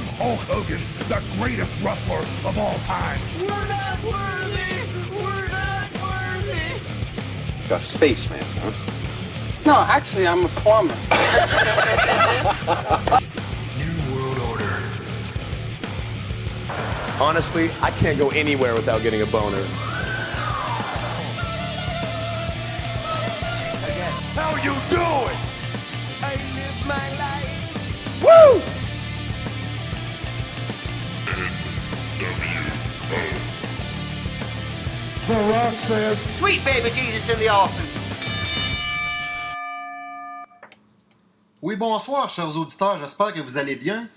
I'm Hulk Hogan, the greatest wrestler of all time. We're not worthy! We're not worthy! A spaceman, huh? No, actually, I'm a plumber. New World Order. Honestly, I can't go anywhere without getting a boner. Says. Sweet baby Jesus in the office. Oui, bonsoir, chers auditeurs. J'espère que vous allez bien.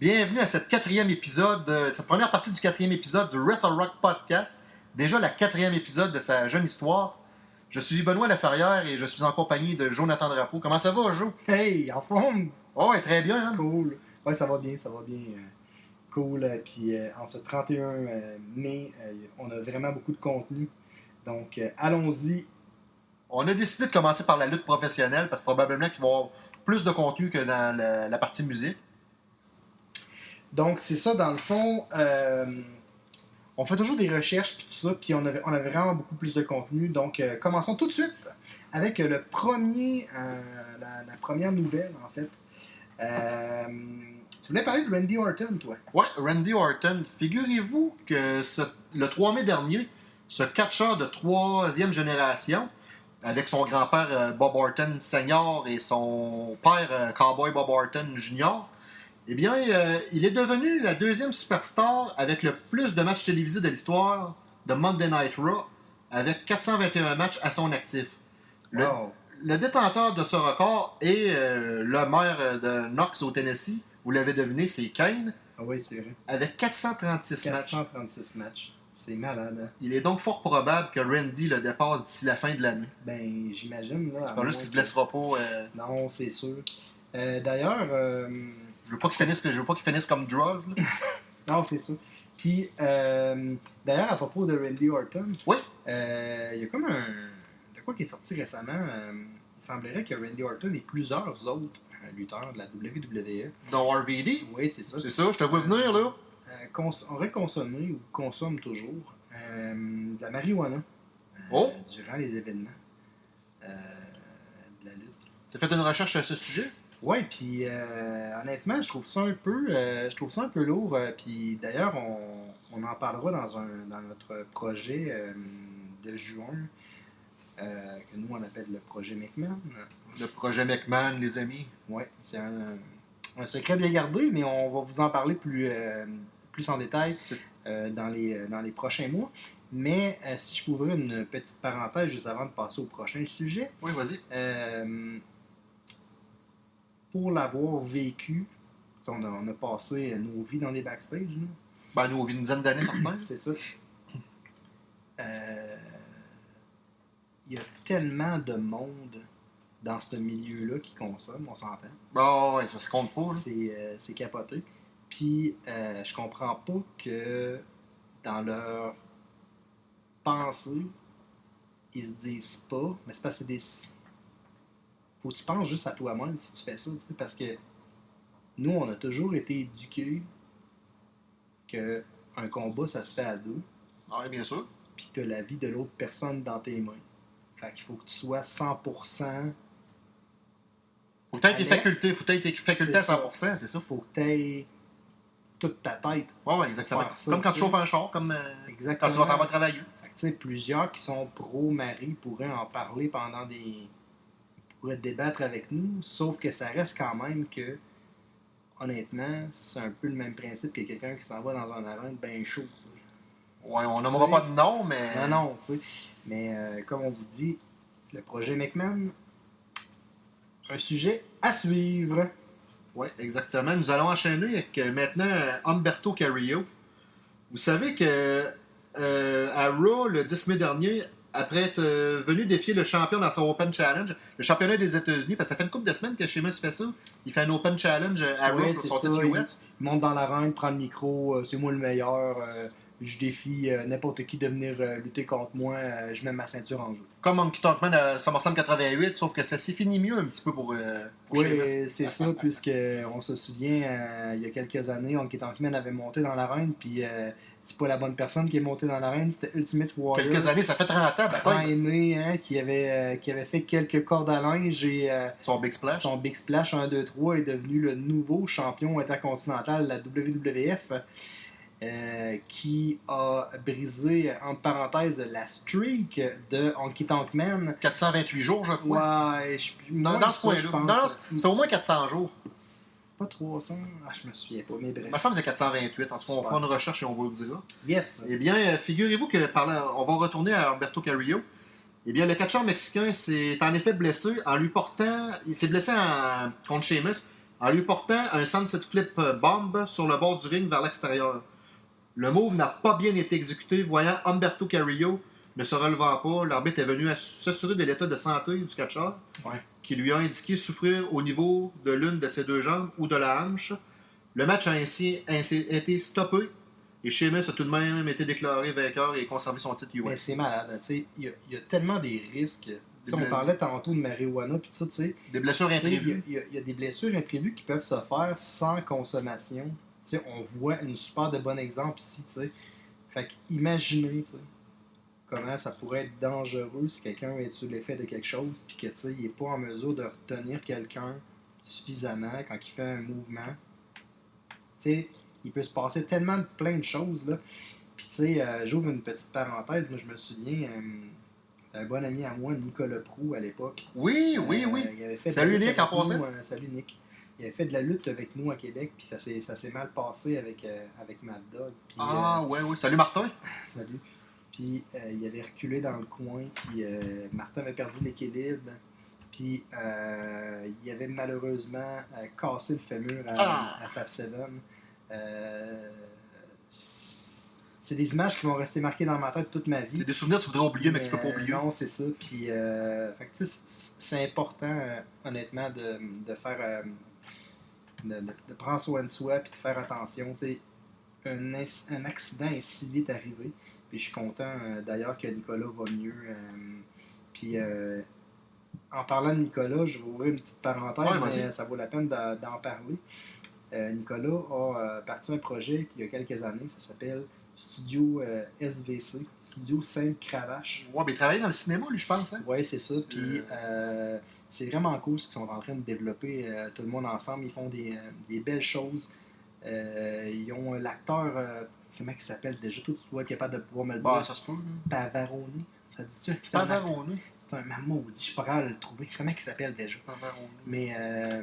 Bienvenue à cette quatrième épisode, euh, cette première partie du quatrième épisode du Wrestle Rock Podcast. Déjà la quatrième épisode de sa jeune histoire. Je suis Benoît Laferrière et je suis en compagnie de Jonathan Drapeau. Comment ça va, Jo? Hey, en forme! Oh, ouais, très bien. Hein? Cool. Ouais, ça va bien, ça va bien. euh, cool. euh, Puis euh, en ce 31 euh, mai, euh, on a vraiment beaucoup de contenu. Donc, euh, allons-y. On a décidé de commencer par la lutte professionnelle parce que probablement qu'il va y avoir plus de contenu que dans la, la partie musique. Donc, c'est ça, dans le fond. euh, on fait toujours des recherches, puis tout ça, puis on avait, on avait vraiment beaucoup plus de contenu. Donc, euh, commençons tout de suite avec le premier, la, la première nouvelle, en fait. Tu voulais parler de Randy Orton, toi? Ouais, Randy Orton. Figurez-vous que ce- le 3 mai dernier, ce catcheur de troisième génération, avec son grand-père euh, Bob Orton Senior et son père euh, Cowboy Bob Orton Jr., eh bien, euh, il est devenu la deuxième superstar avec le plus de matchs télévisés de l'histoire de Monday Night Raw, avec 421 matchs à son actif. Le, Wow. le détenteur de ce record est euh, le maire de Knox au Tennessee. Vous l'avez deviné, c'est Kane Ah oui, c'est vrai. avec 436 matchs. 436 matchs. C'est malade, hein? Il est donc fort probable que Randy le dépasse d'ici la fin de l'année. Ben, j'imagine, là. à Pas juste qu'il que- blessera pas. euh, Non, c'est sûr. Euh, D'ailleurs, euh, je veux pas qu'il finisse, je veux pas qu'il finisse comme là. non, c'est sûr. Puis, euh, d'ailleurs, à propos de Randy Orton, Oui. euh, il y a comme un. De quoi qui est sorti récemment Il semblerait que Randy Orton et plusieurs autres lutteurs de la WWE. Dans RVD. Oui, c'est ça. C'est ça, je te vois venir là. Euh, cons auraient consommé ou consomment toujours euh, de la marijuana euh, Oh. durant les événements euh, de la lutte. T'as fait une recherche à ce sujet? Ouais, puis euh, honnêtement, je trouve ça un peu, euh, je trouve ça un peu lourd. euh, puis d'ailleurs, on, on en parlera dans un dans notre projet de juin que nous on appelle le projet McMahon. Le projet McMahon, les amis. Ouais, c'est un, un secret bien gardé, mais on va vous en parler plus plus en détail euh, dans les euh, dans les prochains mois. Mais euh, si je pouvais ouvrir une petite parenthèse juste avant de passer au prochain sujet. Oui, vas-y. Pour l'avoir vécu, on a, on a passé nos vies dans les backstage, nous. Ben, nous, on vit une dizaine d'années, certains. c'est ça. Euh, Il y a tellement de monde dans ce milieu-là qui consomme, on s'entend. Bon, ouais, ça se compte pas. euh, c'est capoté. Puis, euh, je comprends pas que dans leur pensée, ils se disent pas, mais c'est parce que c'est des. Faut que tu penses juste à toi-même si tu fais ça, tu sais, parce que nous, on a toujours été éduqués que un combat, ça se fait à deux, oui, bien sûr. puis que tu la vie de l'autre personne dans tes mains. Fait qu'il faut que tu sois 100%. Faut que t'aies tes Allez. facultés. Faut que t'aies tes facultés à C'est ça. 100%, c'est ça. Faut que tu aies toute ta tête. Ouais, ouais, exactement. Ça, comme quand tu chauffes un char, comme euh, quand tu vas t'en vas travailler. Fait que, plusieurs qui sont pro-mari pourraient en parler pendant des. ils pourraient débattre avec nous, sauf que ça reste quand même que, honnêtement, c'est un peu le même principe que quelqu'un qui s'en va dans un arène bien chaud. tu sais. Ouais, on sais. pas de nom, mais. Non, non, tu sais. Mais euh, comme on vous dit, le projet McMahon, un sujet à suivre. Oui, exactement. Nous allons enchaîner avec euh, maintenant Humberto Carrillo. Vous savez que euh, à Raw, le 10 mai dernier, après être euh, venu défier le champion dans son Open Challenge, le championnat des États-Unis, parce que ça fait une couple de semaines que Sheamus fait ça, il fait un Open Challenge à Raw Ouais, pour son ça, titre US. Il monte dans l'arène, prend le micro, euh, c'est moi le meilleur, je défie euh, n'importe qui de venir euh, lutter contre moi, euh, je mets ma ceinture en jeu. Comme Monkey Talkman à SummerSlam 88, sauf que ça s'est fini mieux un petit peu pour, pour Oui, c'est ça, puisque on se souvient, il y a quelques années, Honky Tonk Man avait monté dans l'arène, puis c'est pas la bonne personne qui est montée dans l'arène, c'était Ultimate Warrior. Quelques années, ça fait 30 ans, bataille. aimé, hein, qui, avait, qui avait fait quelques cordes à linge et Son Big Splash. son Big Splash 1, 2, 3 est devenu le nouveau champion intercontinental de la WWF. Euh, qui a brisé, entre parenthèses, la streak de Honky Tonk Man. 428 jours, je crois. Ouais, je, ouais, dans ce ça, coin-là. Non, C'était au moins 400 jours. Pas 300, ah, je me souviens pas, mais bref. Il me semble que c'est 428. En tout cas, on fera une recherche et on vous le dira. Yes. Eh bien, euh, figurez-vous que parlant, on va retourner à Alberto Carrillo. Eh bien, le catcheur mexicain s'est en effet blessé en lui portant. Il s'est blessé en, contre Sheamus en lui portant un sunset flip bomb sur le bord du ring vers l'extérieur. Le move n'a pas bien été exécuté, voyant Humberto Carrillo ne se relevant pas. L'arbitre est venu s'assurer de l'état de santé du catcheur, Ouais. qui lui a indiqué souffrir au niveau de l'une de ses deux jambes ou de la hanche. Le match a ainsi, ainsi été stoppé et Sheamus a tout de même été déclaré vainqueur et conservé son titre Mais US. c'est malade, hein, tu sais. Il y, a- il y a tellement des risques. Des on parlait tantôt de marijuana, puis tout ça, tu sais. Des blessures Il y, imprévues. y il y a des blessures imprévues qui peuvent se faire sans consommation. On voit une super de bon exemple ici, tu sais. Fait que imaginez, tu sais, comment ça pourrait être dangereux si quelqu'un est sous l'effet de quelque chose, puis que, tu sais, il n'est pas en mesure de retenir quelqu'un suffisamment quand il fait un mouvement. Tu sais, il peut se passer tellement de plein de choses, là. Puis, tu sais, euh, j'ouvre une petite parenthèse. Moi, je me souviens, euh, un bon ami à moi, Nicolas Prou, à l'époque, Oui, oui, euh, oui. il avait fait Salut, Nick, en passant. euh, salut Nick. Il avait fait de la lutte avec nous à Québec, puis ça s'est, ça s'est mal passé avec, euh, avec Mad Dog. Puis, Ah, ouais, ouais. Salut Martin. euh, salut. Puis euh, il avait reculé dans le coin, puis euh, Martin avait perdu l'équilibre. Puis euh, il avait malheureusement euh, cassé le fémur à, Ah. à Sap Seven. Euh, c'est des images qui vont rester marquées dans ma tête toute ma vie. C'est des souvenirs que tu voudrais oublier, mais que tu peux pas Euh, oublier. Non, c'est ça. Puis, euh, fait que, c'est important, euh, honnêtement, de, de faire. De, de- de prendre soin de soi puis de faire attention. Un, un accident est si vite arrivé. Puis, je suis content euh, d'ailleurs que Nicolas va mieux. euh, puis, euh, en parlant de Nicolas, je vais ouvrir une petite parenthèse, Ouais, mais ça vaut la peine d'en parler. Euh, Nicolas a parti un projet il y a quelques années, ça s'appelle Studio euh, SVC, Studio Sainte-Cravache. Ouais, mais il travaillait dans le cinéma, lui, je pense. Hein? Oui, c'est ça. Puis euh, c'est vraiment cool ce qu'ils sont en train de développer euh, tout le monde ensemble. Ils font des, euh, des belles choses. Euh, ils ont l'acteur, euh, comment il s'appelle déjà? Toi, tu dois être capable de pouvoir me le dire. Bah, ça se peut. Pavaroni. Ça dit-tu Pavarone. C'est un maudit. Je suis pas capable de le trouver. Comment il s'appelle déjà? Pavarone. mais euh,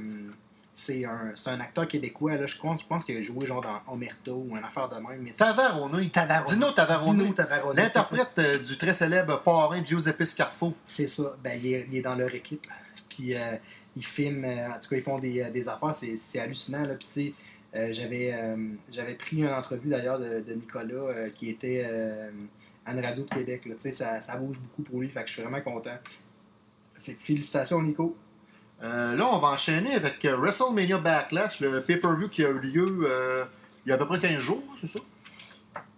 c'est un, c'est un acteur québécois. Là, je, pense, je pense qu'il a joué genre dans Omerta ou une affaire de même. Mais Tavarone. Tavarone. Dino ça. L'interprète euh, du très célèbre parrain Giuseppe Scarfo. C'est ça. Ben, il, est, il est dans leur équipe. Puis euh, ils filment, euh, en tout cas, ils font des, des affaires. C'est, hallucinant. Là. Puis, j'avais, pris une entrevue d'ailleurs de, de Nicolas qui était à une radio de Québec. Là. Ça, ça bouge beaucoup pour lui. Fait que je suis vraiment content. Fait que félicitations, Nico. Euh, là, on va enchaîner avec euh, WrestleMania Backlash, le pay-per-view qui a eu lieu euh, il y a à peu près 15 jours, c'est ça?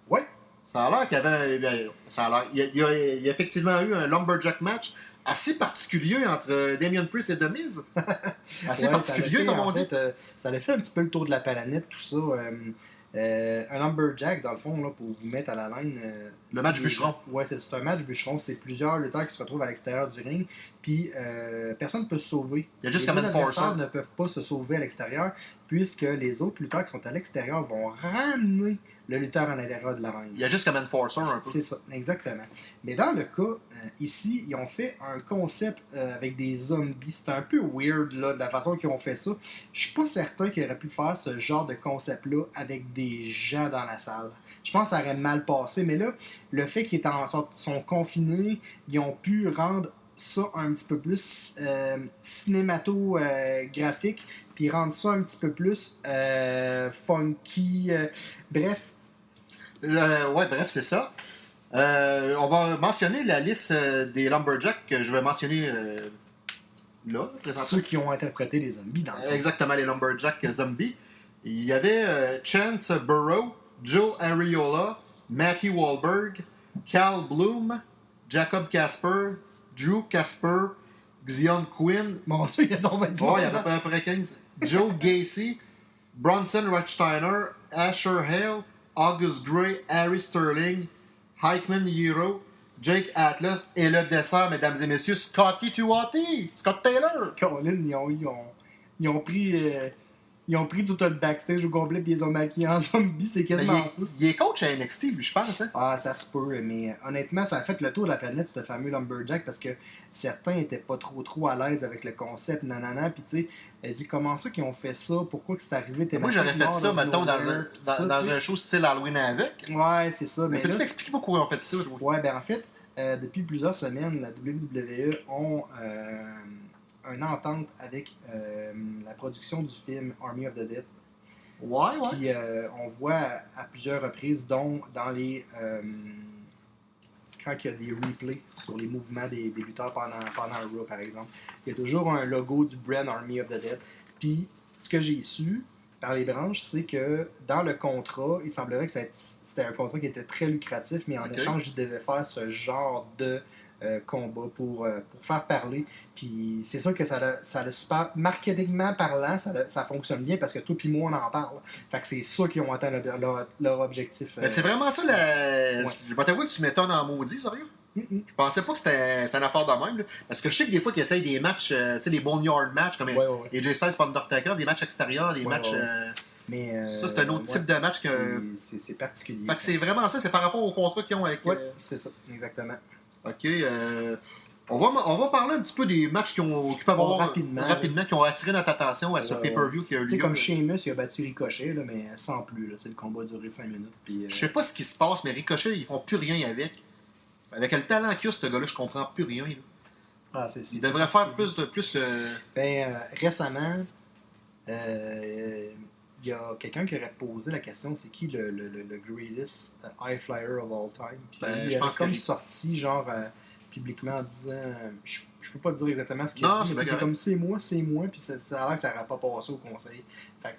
Ouais. Ça a l'air qu'il y avait. Ça a. Il y a, il y a- il y a effectivement eu un Lumberjack match assez particulier entre Damien Priest et The Miz. assez Ouais, particulier, fait, comme on dit. fait, euh, ça a fait un petit peu le tour de la planète, tout ça. Euh, un lumberjack, dans le fond, là, pour vous mettre à la laine. euh, Le match les- bûcheron. Ouais, c'est un match bûcheron. C'est plusieurs lutteurs qui se retrouvent à l'extérieur du ring. Puis euh, personne ne peut se sauver. Il y a juste les adversaires ne peuvent pas se sauver à l'extérieur, puisque les autres lutteurs qui sont à l'extérieur vont ramener le lutteur à l'intérieur de la ring. Il y a juste comme Enforcer un peu. C'est ça, exactement. Mais dans le cas, euh, ici, ils ont fait un concept euh, avec des zombies. C'est un peu weird, là, de la façon qu'ils ont fait ça. Je suis pas certain qu'ils auraient pu faire ce genre de concept-là avec des gens dans la salle. Je pense que ça aurait mal passé. Mais là, le fait qu'ils étaient en sorte- sont confinés, ils ont pu rendre ça un petit peu plus euh, cinématographique, puis rendre ça un petit peu plus euh, funky. euh, bref, Le- ouais, bref, c'est ça. Euh, on va mentionner la liste euh, des Lumberjacks que je vais mentionner euh, là, présentement. ceux qui ont interprété les zombies dans le fond. Exactement, les Lumberjacks zombies. Il y avait euh, Chance Burrow, Joe Ariola, Matthew Wahlberg, Cal Bloom, Jacob Casper, Drew Casper, Xion Quinn, Mon Dieu, il y a tombé du Oh, il y en monde. a à peu près 15. Joe Gacy, Bronson Rothsteiner, Asher Hale, August Gray, Harry Sterling, Heikman Hero, Jake Atlas et le dessert, mesdames et messieurs, Scotty Tuati, Scott Taylor. Colin, ils ont, ils ont, pris. euh, ils ont pris tout le backstage au complet puis ils ont maquillé en zombie, c'est quasiment Ben, il, ça. est, il est coach à NXT, lui, je pense. Hein? Ah, ça se peut, mais honnêtement, ça a fait le tour de la planète, ce fameux Lumberjack, parce que certains étaient pas trop trop à l'aise avec le concept, nanana, puis tu sais, elle dit comment ça qu'ils ont fait ça, pourquoi que c'est arrivé, t'es Moi, j'aurais fait ça, mettons, dans un, dans, dans un show style Halloween avec. Ouais, c'est ça, Mais mais peux-tu là, m'expliquer pourquoi ils ont fait ça? je? Ouais, ben en fait, euh, depuis plusieurs semaines, la WWE ont euh, une entente avec euh, la production du film Army of the Dead. Ouais, ouais. Puis euh, on voit à, à plusieurs reprises, dont dans les. euh, quand il y a des replays sur les mouvements des, des lutteurs pendant, pendant un Raw, par exemple, il y a toujours un logo du brand Army of the Dead. Puis ce que j'ai su par les branches, c'est que dans le contrat, il semblerait que c'était un contrat qui était très lucratif, mais en échange, ils devaient faire ce genre de euh, combat pour, euh, pour faire parler. Puis c'est sûr que ça a, ça a super. Marketingment parlant, ça, a- ça fonctionne bien parce que toi puis moi, on en parle. Fait que c'est sûr qu'ils ont atteint leur, leur- leur objectif. Euh, c'est vraiment ça, la... Ouais. je vais t'avouer que tu m'étonnes en maudit, sérieux. mm. Je pensais pas que c'était une affaire de même. là. Parce que je sais que des fois qu'ils essayent des matchs, tu sais, des boneyard matchs, comme Ouais, ouais, ouais. AJ Styles pour Undertaker, des matchs extérieurs, des matchs. Mais, euh, Ça, c'est un autre type de match que- c'est- particulier. Fait que c'est vraiment ça, c'est par rapport au contrat qu'ils ont avec. Ouais, euh, c'est ça, exactement. Ok. euh, On va, on va parler un petit peu des matchs qui, ont, qui peuvent avoir rapidement, rapidement, qui ont attiré notre attention à ce Ouais, pay-per-view qui a eu lieu. comme Sheamus, il a battu Ricochet, là, mais sans plus. Là, le combat a duré 5 minutes. Puis, euh, Je sais pas ce qui se passe, mais Ricochet, ils font plus rien avec. Avec le talent qu'il a, ce gars-là, je comprends plus rien. là. ah, c'est- Il devrait faire plus de plus. euh, Ben, euh, récemment, euh, il y a quelqu'un qui aurait posé la question c'est qui le, le, le, le greatest euh, high flyer of all time? Puis Ben, il je pense comme sorti, genre, euh, publiquement en disant euh, je, je peux pas te dire exactement ce qu'il a dit, c'est mais c'est comme c'est moi, c'est moi, puis ça, ça a l'air que ça n'aurait pas passé au conseil. Fait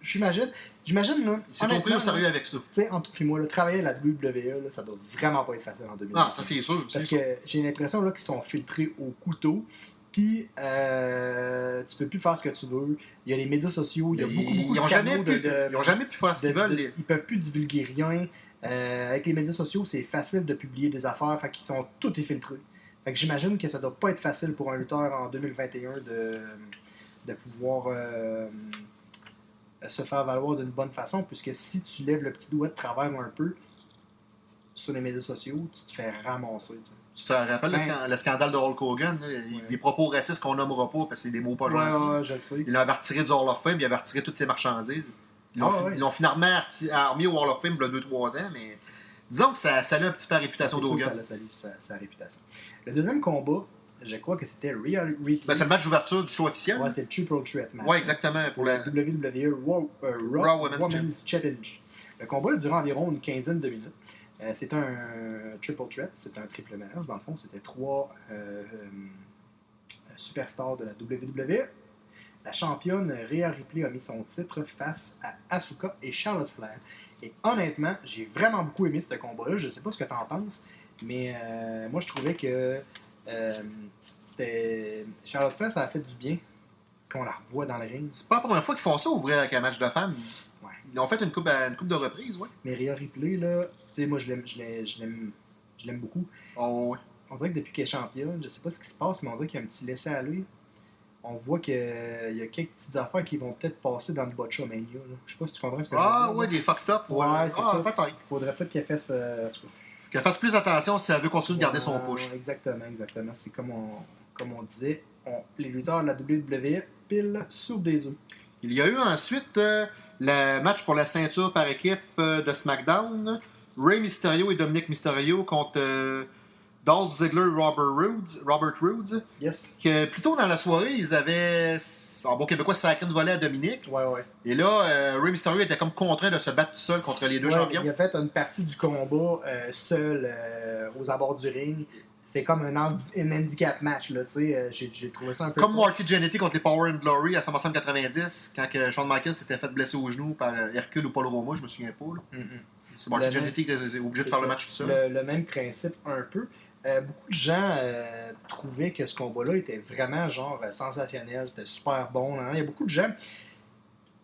j'imagine, j'imagine, là. Il s'est compris au sérieux avec ça. Tu sais, entre et moi, là, travailler à la WWE, là, ça doit vraiment pas être facile en 2020. Ah, ça c'est sûr. c'est Parce sûr. que j'ai l'impression là qu'ils sont filtrés au couteau. Puis euh, tu peux plus faire ce que tu veux. Il y a les médias sociaux, il y a beaucoup, beaucoup ils de ont jamais canaux pu, de, de- ils ont jamais pu faire ce de- qu'ils veulent. de- les- Ils peuvent plus divulguer rien. Euh, avec les médias sociaux, c'est facile de publier des affaires. Fait qu'ils sont tout est filtré. Fait que j'imagine que ça doit pas être facile pour un lutteur en 2021 de, de pouvoir euh, se faire valoir d'une bonne façon. Puisque si tu lèves le petit doigt de travers un peu sur les médias sociaux, tu te fais ramasser. Tu te rappelles le, Ben- le scandale de Hulk Hogan, là, des propos racistes qu'on nommera pas parce que c'est des mots pas Ouais, gentils. ouais, je le sais. Il l'avait retiré du Hall of Fame, il avait retiré toutes ses marchandises. Ils l'ont Ah, finalement remis au Hall of Fame il y a 2-3 ans, mais disons que ça, ça a un petit peu la réputation d'Hogan. ça a sa, réputation. Le deuxième combat, je crois que c'était Rhea Ripley. Ben, c'est le match d'ouverture du show officiel. ouais, c'est le Triple Threat match. Ouais, exactement. Pour la WWE Raw, euh, Raw Raw Women's Women's, Challenge. Le combat a duré environ une quinzaine de minutes. Euh, c'est un triple threat, c'est un triple menace. Dans le fond, c'était trois euh, euh, superstars de la WWE. La championne Rhea Ripley a mis son titre face à Asuka et Charlotte Flair. Et honnêtement, j'ai vraiment beaucoup aimé ce combat-là. Je sais pas ce que tu en penses, mais moi je trouvais que c'était Charlotte Flair, ça a fait du bien qu'on la revoie dans le ring. C'est pas la première fois qu'ils font ça, ouvrir avec un match de femmes. Ouais. Ils ont fait une coupe, une coupe de reprises, ouais. Mais Rhea Ripley, là, tu sais, moi, je l'aime, je l'aime, je l'aime, je l'aime beaucoup. Oh, ouais. On dirait que depuis qu'elle est championne, je sais pas ce qui se passe, mais on dirait qu'il y a un petit laisser-aller. On voit qu'il y a quelques petites affaires qui vont peut-être passer dans le Botchamania. Là. Je sais pas si tu comprends ce que Ah, je veux ouais, dire. des fucked up. Ouais, c'est ah, ça. peut-être. Faudrait peut-être qu'elle fasse. euh, en tout cas, Qu'elle fasse plus attention si elle veut continuer de garder son Ouais, push. ouais, Exactement, exactement. C'est comme on, comme on disait, on- les lutteurs de la WWE pile sur des œufs. Il y a eu ensuite euh, le match pour la ceinture par équipe euh, de SmackDown. Rey Mysterio et Dominic Mysterio contre euh, Dolph Ziggler et Robert Roods. Robert Roods. Yes. Que plus tôt dans la soirée, ils avaient, en bon québécois, sacré une volée à Dominic. Ouais, ouais. Et là, euh, Rey Mysterio était comme contraint de se battre tout seul contre les deux Ouais, champions. Il a fait une partie du combat euh, seul aux abords du ring. C'était comme un, handi- un handicap match, là, tu sais. euh, J'ai trouvé ça un peu. Comme. Marty Jannetty contre les Power and Glory à SummerSlam 90, quand que Shawn Michaels s'était fait blesser au genou par euh, Hercule ou Paul Roma, je me souviens pas. Mm, mm. C'est Marty Jannetty qui est obligé de C'est faire le match tout seul. Le, le même principe un peu. Euh, beaucoup de gens euh, trouvaient que ce combat-là était vraiment genre sensationnel, c'était super bon. hein. Il y a beaucoup de gens,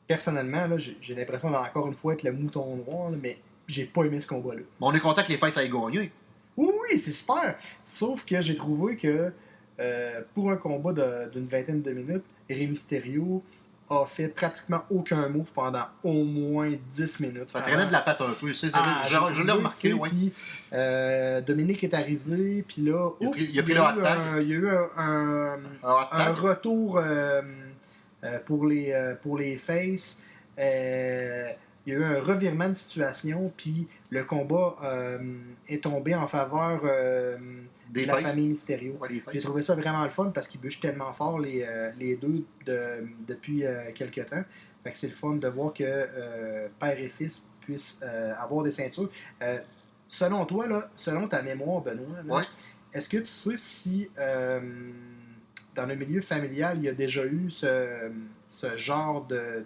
personnellement, j'ai l'impression d'encore une fois être le mouton noir, là, mais j'ai pas aimé ce combat-là. On est content que les Faces aient gagné. Oui, oui, c'est super. Sauf que j'ai trouvé que euh, pour un combat d'une vingtaine de minutes, Rey Mysterio a fait pratiquement aucun move pendant au moins 10 minutes. Ça traînait de la patte un peu. C'est, Ah, je, l'ai remarqué, oui. puis, euh, Dominique est arrivé, puis là, Il a oh, il pris eu un- Il y a eu un, retour euh, pour, les, pour les faces. Euh, il y a eu un revirement de situation, puis le combat euh, est tombé en faveur euh, Des de la Faces. famille Mysterio. Ouais. J'ai trouvé ça vraiment le fun parce qu'ils bûchent tellement fort les, euh, les deux de- depuis quelques temps. Fait que c'est le fun de voir que père et fils puissent avoir des ceintures. Selon toi, là, selon ta mémoire, Benoît, Ouais. est-ce que tu sais si dans le milieu familial, il y a déjà eu ce, ce genre de-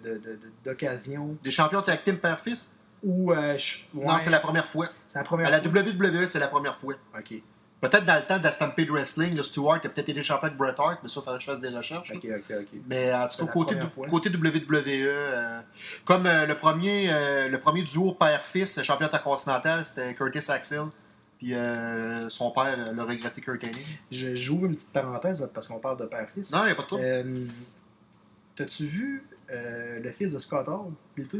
d'occasion Des champions tag team père-fils? où... euh, je- Non, c'est la première fois. c'est la première À la fois. WWE, c'est la première fois. Ok, Peut-être dans le temps de la Stampede Wrestling, le Stewart a peut-être été champion de Bret Hart, mais ça, il faudrait que je fasse des recherches. ok, ok, ok. Mais en tout cas, côté, côté WWE, euh, comme euh, le, premier, euh, le premier duo père-fils champion intercontinental, c'était Curtis Axel. Puis euh, son père l'a regretté Kurt Hennig. J'ouvre une petite parenthèse parce qu'on parle de père-fils. Non, il n'y a pas de trouble. Euh, T'as-tu vu euh, le fils de Scott Hall, plutôt?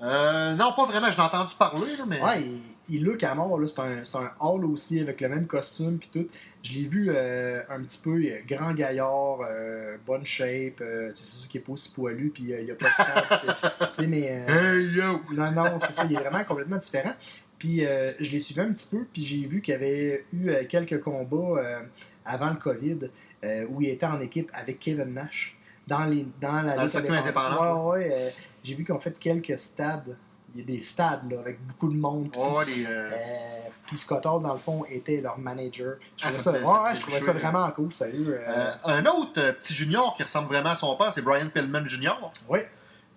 Euh, non, pas vraiment, je l'ai entendu parler, là, mais. Ouais, il, il look à mort, là. C'est un, un Hall aussi, avec le même costume, puis tout. Je l'ai vu euh, un petit peu, est grand gaillard, euh, bonne shape, euh, tu sais, c'est sûr qu'il est pas aussi poilu, puis euh, il y a pas de tu sais, mais... euh, Hey yo! non, non, c'est ça, il est vraiment complètement différent. Puis euh, je l'ai suivi un petit peu, puis j'ai vu qu'il y avait eu euh, quelques combats euh, avant le COVID euh, où il était en équipe avec Kevin Nash dans, les, dans la Dans le circuit indépendant. Ouais, ouais, euh, j'ai vu qu'ils ont fait quelques stades. Il y a des stades là, avec beaucoup de monde. Oh, les, euh, Euh, puis dans le fond, était leur manager. Je Ah, trouvais ça ça, fait- ça ouais, je trouvais ça là. vraiment cool, sérieux. un autre petit junior qui ressemble vraiment à son père, c'est Brian Pillman Jr. ouais.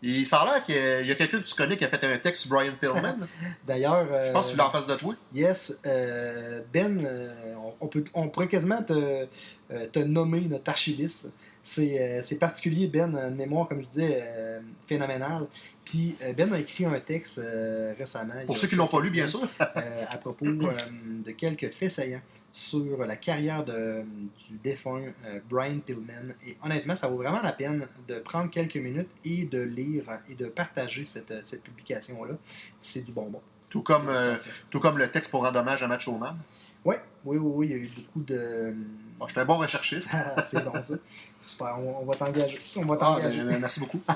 Il a l'air qu'il y a- il y a quelqu'un que tu connais qui a fait un texte sur Brian Pillman. D'ailleurs, Je pense que tu l'as en face de toi. Yes, euh, Ben, on, peut, on pourrait quasiment te, te nommer notre archiviste. C'est euh, c'est particulier, Ben, une mémoire, comme je disais, euh, phénoménale. Puis euh, Ben a écrit un texte euh, récemment. Pour ceux qui l'ont pas lu, bien sûr. euh, à propos de quelques faits saillants sur la carrière de- du défunt Brian Pillman. Et honnêtement, ça vaut vraiment la peine de prendre quelques minutes et de lire et de partager cette, cette publication-là. C'est du bonbon. Tout comme, tout comme le texte pour rendre hommage à Macho Man. Oui, oui, oui, il y a eu beaucoup de. Bon, J'étais un bon recherchiste. Ah, c'est bon ça. Super, on, on va t'engager. On va Ah, t'engager. ben, merci beaucoup.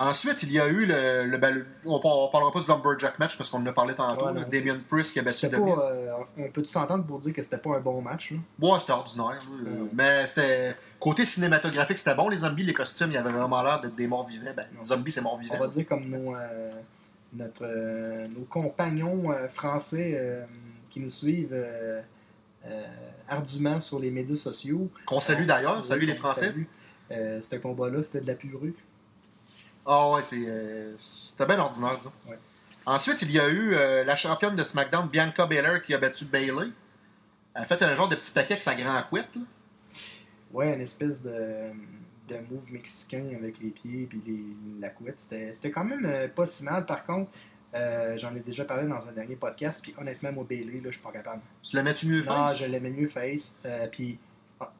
Ensuite, il y a eu le. le- ben, le- on, on parlera pas du Lumberjack match parce qu'on en a parlé tantôt. Ouais, non, Damien Priest qui a battu Miz. euh, on peut s'entendre pour dire que c'était pas un bon match. là. Ouais, c'était ordinaire. Ouais. Mais c'était. Côté cinématographique, c'était bon. Les zombies, les costumes, il y avait vraiment l'air d'être des morts vivants. Ben, les zombies, c'est morts On vivants. va dire comme nos, euh, notre, euh, nos compagnons euh, français qui nous suivent euh, euh, ardument sur les médias sociaux. Qu'on salue d'ailleurs. Oui, Salut les Français. salue. Euh, ce combat-là, c'était de la purée. Ah ouais, c'est, euh, c'était bien ordinaire, disons. Ouais. Ensuite, il y a eu la championne de SmackDown, Bianca Belair, qui a battu Bailey. Elle a fait un genre de petit paquet avec sa grand couette. là. Ouais, une espèce de, de move mexicain avec les pieds et les, la couette. C'était c'était quand même euh, pas si mal. Par contre, euh, j'en ai déjà parlé dans un dernier podcast. Puis honnêtement, moi, Bailey, là, je suis pas capable. Tu la mets-tu mieux Non, face? je l'aimais mieux face. Euh, puis, ah,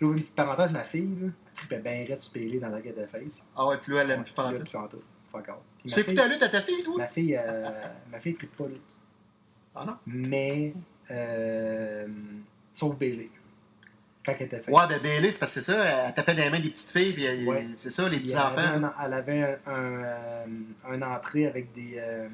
j'ouvre une petite parenthèse, ma fille, là, elle bien raide sur Bailey dans la guette de face. Ah ouais, plus elle aime plus puis là, pantoute. plus pantoute. Fuck off. Puis Tu fais écouter la lutte à ta fille, toi? Ma fille, euh, ma fille tripe pas lutte. Ah non? Mais, euh, sauf Bailey. Quand elle était. Ouais, ben Bailey, c'est parce que c'est ça, elle tapait dans les mains des petites filles, puis euh, Ouais. c'est ça, les petits-enfants. Elle avait, un, un, euh, un entrée avec des, euh,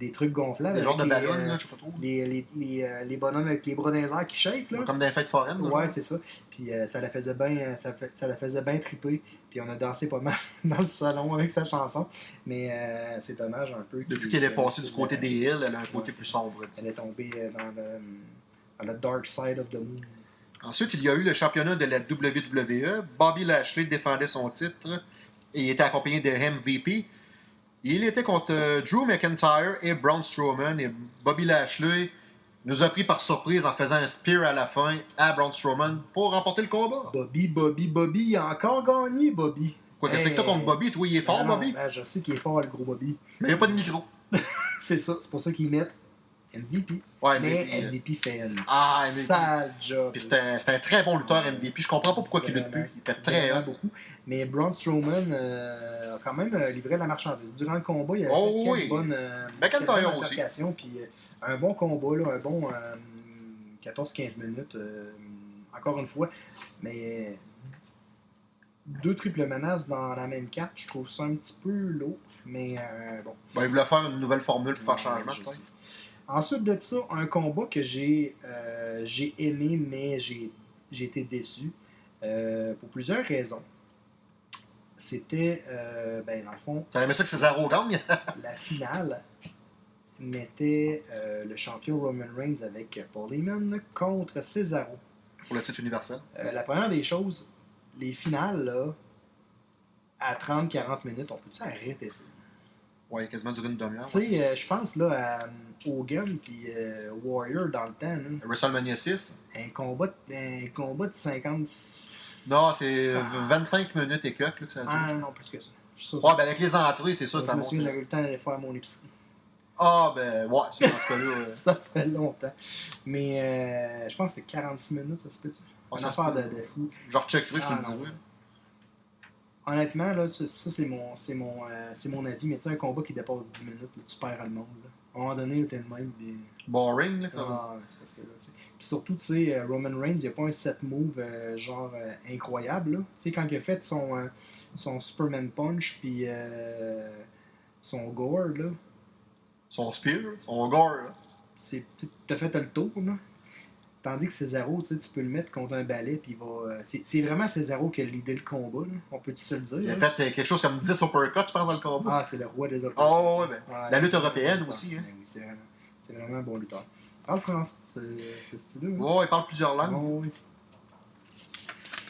des trucs gonflables. Des genres de ballons, euh, là, je sais pas trop. Les, les, les, les bonhommes avec les bras dans qui shake, là. Comme dans les fêtes foraines. là, Ouais, c'est ça. Puis ça la faisait bien ça, ça la faisait bien triper. Puis on a dansé pas mal dans le salon avec sa chanson. Mais c'est dommage un peu. Depuis qu'elle est passée du côté des hills, elle a un côté Ouais, plus sombre. Elle est tombée dans le, dans le dark side of the moon. Ensuite, il y a eu le championnat de la WWE. Bobby Lashley défendait son titre et il était accompagné de MVP. Il était contre euh, Drew McIntyre et Braun Strowman. Et Bobby Lashley nous a pris par surprise en faisant un spear à la fin à Braun Strowman pour remporter le combat. Bobby, Bobby, Bobby, il a encore gagné, Bobby. Quoi, qu'est-ce que t'as contre Bobby? Toi, il est fort, Ben non, Bobby? ben, je sais qu'il est fort, le gros Bobby. Mais il n'y a pas de micro. C'est ça, c'est pour ça qu'ils mettent MVP. Ouais, mais MVP, euh, MVP fait un Ah, MVP. sale job. Puis c'était un, très bon lutteur MVP. Je comprends pas pourquoi il lutte plus. Il était très hot. beaucoup. Mais Braun Strowman euh, a quand même euh, livré la marchandise. Durant le combat, il a Oh fait oui. bonnes, euh, McIntyre aussi. Puis un bon combat, là, un bon euh, 14-15 minutes, encore une fois. Mais deux triples menaces dans la même carte, je trouve ça un petit peu lourd. Mais euh, bon. Ben, il voulait faire une nouvelle formule pour faire changement. Ensuite de ça, un combat que j'ai euh, j'ai aimé, mais j'ai été déçu euh, pour plusieurs raisons. C'était, euh, ben, dans le fond, T'aurais aimé ça que Cesaro gagne? la finale mettait le champion Roman Reigns avec Paul Heyman contre Cesaro. pour le titre universel. La première des choses, les finales, là, à 30-40 minutes, on peut-tu arrêter ça? Ouais, quasiment duré une demi-heure. Tu sais, euh, je pense là à euh, Hogan puis euh, Warrior dans le temps, là, WrestleMania 6. un, combat, de- un combat de 50. Non, c'est Ah. 25 minutes et quelques là, que ça dure. Ah non, plus que ça. Ça, Ouais, ben avec les entrées, c'est ça, je ça me monte. j'avais eu le temps d'aller faire mon épicerie. Ah, ben, ouais, c'est dans ce cas-là. Ça fait longtemps. Mais euh, je pense que c'est 46 minutes, ça se peut-tu? Ouais, Une ça se affaire de, de fou. Genre, checkerai, je te Ah, le. Honnêtement, là, ça, ça, c'est mon, c'est mon, euh, c'est mon avis, mais tu sais, un combat qui dépasse 10 minutes, là, tu perds le monde. Là. À un moment donné, t'es de même. Des... Boring, là, ça va. Ah, c'est parce que là, tu sais. Puis surtout, tu sais, euh, Roman Reigns, il n'y a pas un set move euh, genre euh, incroyable. là. Tu sais, quand il a fait son, euh, son Superman Punch, puis son Gore, là, Son spear, son gore. là. c'est t'as fait le tour là. Tandis que Cesaro, tu sais, tu peux le mettre contre un balai puis il va. euh, C'est vraiment Cesaro qui a l'idée le combat, là. On peut-tu se le dire? Il a là? fait euh, quelque chose comme 10 uppercuts, je pense, dans le combat. Ah, c'est le roi des uppercuts. Oh, ouais, ben. Ouais, La lutte européenne aussi, hein. ben oui, c'est vraiment, c'est vraiment un bon lutteur. Parle français, c'est stylé. Hein? Ouais, il parle plusieurs langues. Oui.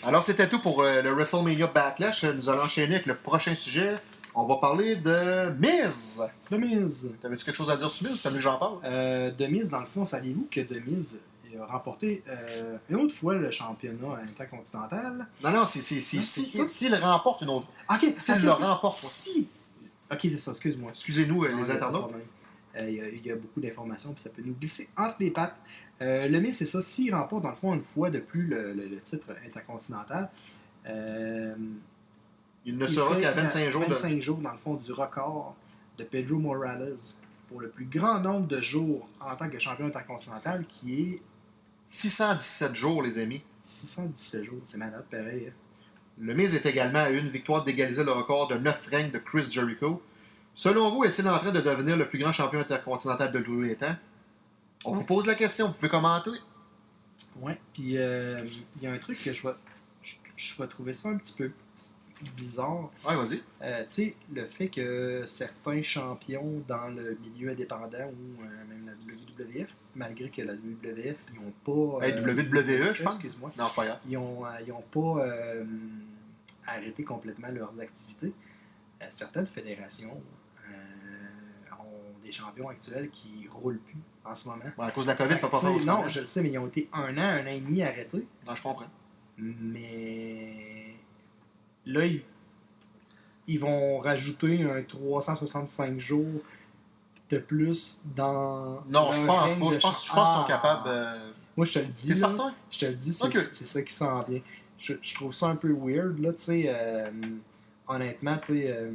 Alors, c'était tout pour euh, le WrestleMania Backlash. Nous allons enchaîner avec le prochain sujet. On va parler de Miz. The Miz. T'avais-tu quelque chose à dire sur Miz? T'as vu que j'en parle? Euh, The Miz, dans le fond, saviez-vous que The Miz a remporté euh, une autre fois le championnat intercontinental? Non, non, c'est s'il remporte une autre. Ok, S'il le remporte, Si! Ok, c'est ça, excuse-moi. Excusez-nous, euh, les il internautes. Euh, Il y, a- il y a beaucoup d'informations, puis ça peut nous glisser entre les pattes. Euh, le Miz, c'est ça. S'il remporte, dans le fond, une fois de plus le, le- le titre intercontinental, euh, Il ne il sera qu'à euh, 25 jours de. 25 jours, dans le fond, du record de Pedro Morales pour le plus grand nombre de jours en tant que champion intercontinental, qui est 617 jours, les amis. 617 jours. C'est malade, pareil. hein. Le Miz est également à une victoire d'égaliser le record de 9 règnes de Chris Jericho. Selon vous, est-il en train de devenir le plus grand champion intercontinental de tous les temps? On vous pose la question, vous pouvez commenter. Ouais. Puis euh, il y a un truc que je vais, je, je vais trouver ça un petit peu bizarre. Ouais, vas-y. Euh, tu sais, le fait que certains champions dans le milieu indépendant ou euh, même la WWF, malgré que la WWF, ils n'ont pas. Hey, euh, WWE, je pense. Excuse-moi. Non, pas grave. Ils n'ont pas arrêté complètement leurs activités. Certaines fédérations ont des champions actuels qui roulent plus en ce moment. Bon, à cause de la COVID, Fait pas fait non, je le sais, mais ils ont été un an, un an et demi arrêtés. Non, je comprends. Mais là, ils, ils vont rajouter un 365 jours de plus dans. Non, je pense pas. Je pense, je pense qu'ils sont Ah! capables. euh, Moi, je te le dis. Là, certain? Je te le dis, c'est c'est ça qui s'en vient. Je, je trouve ça un peu weird, là, tu sais. euh, honnêtement, tu sais. euh,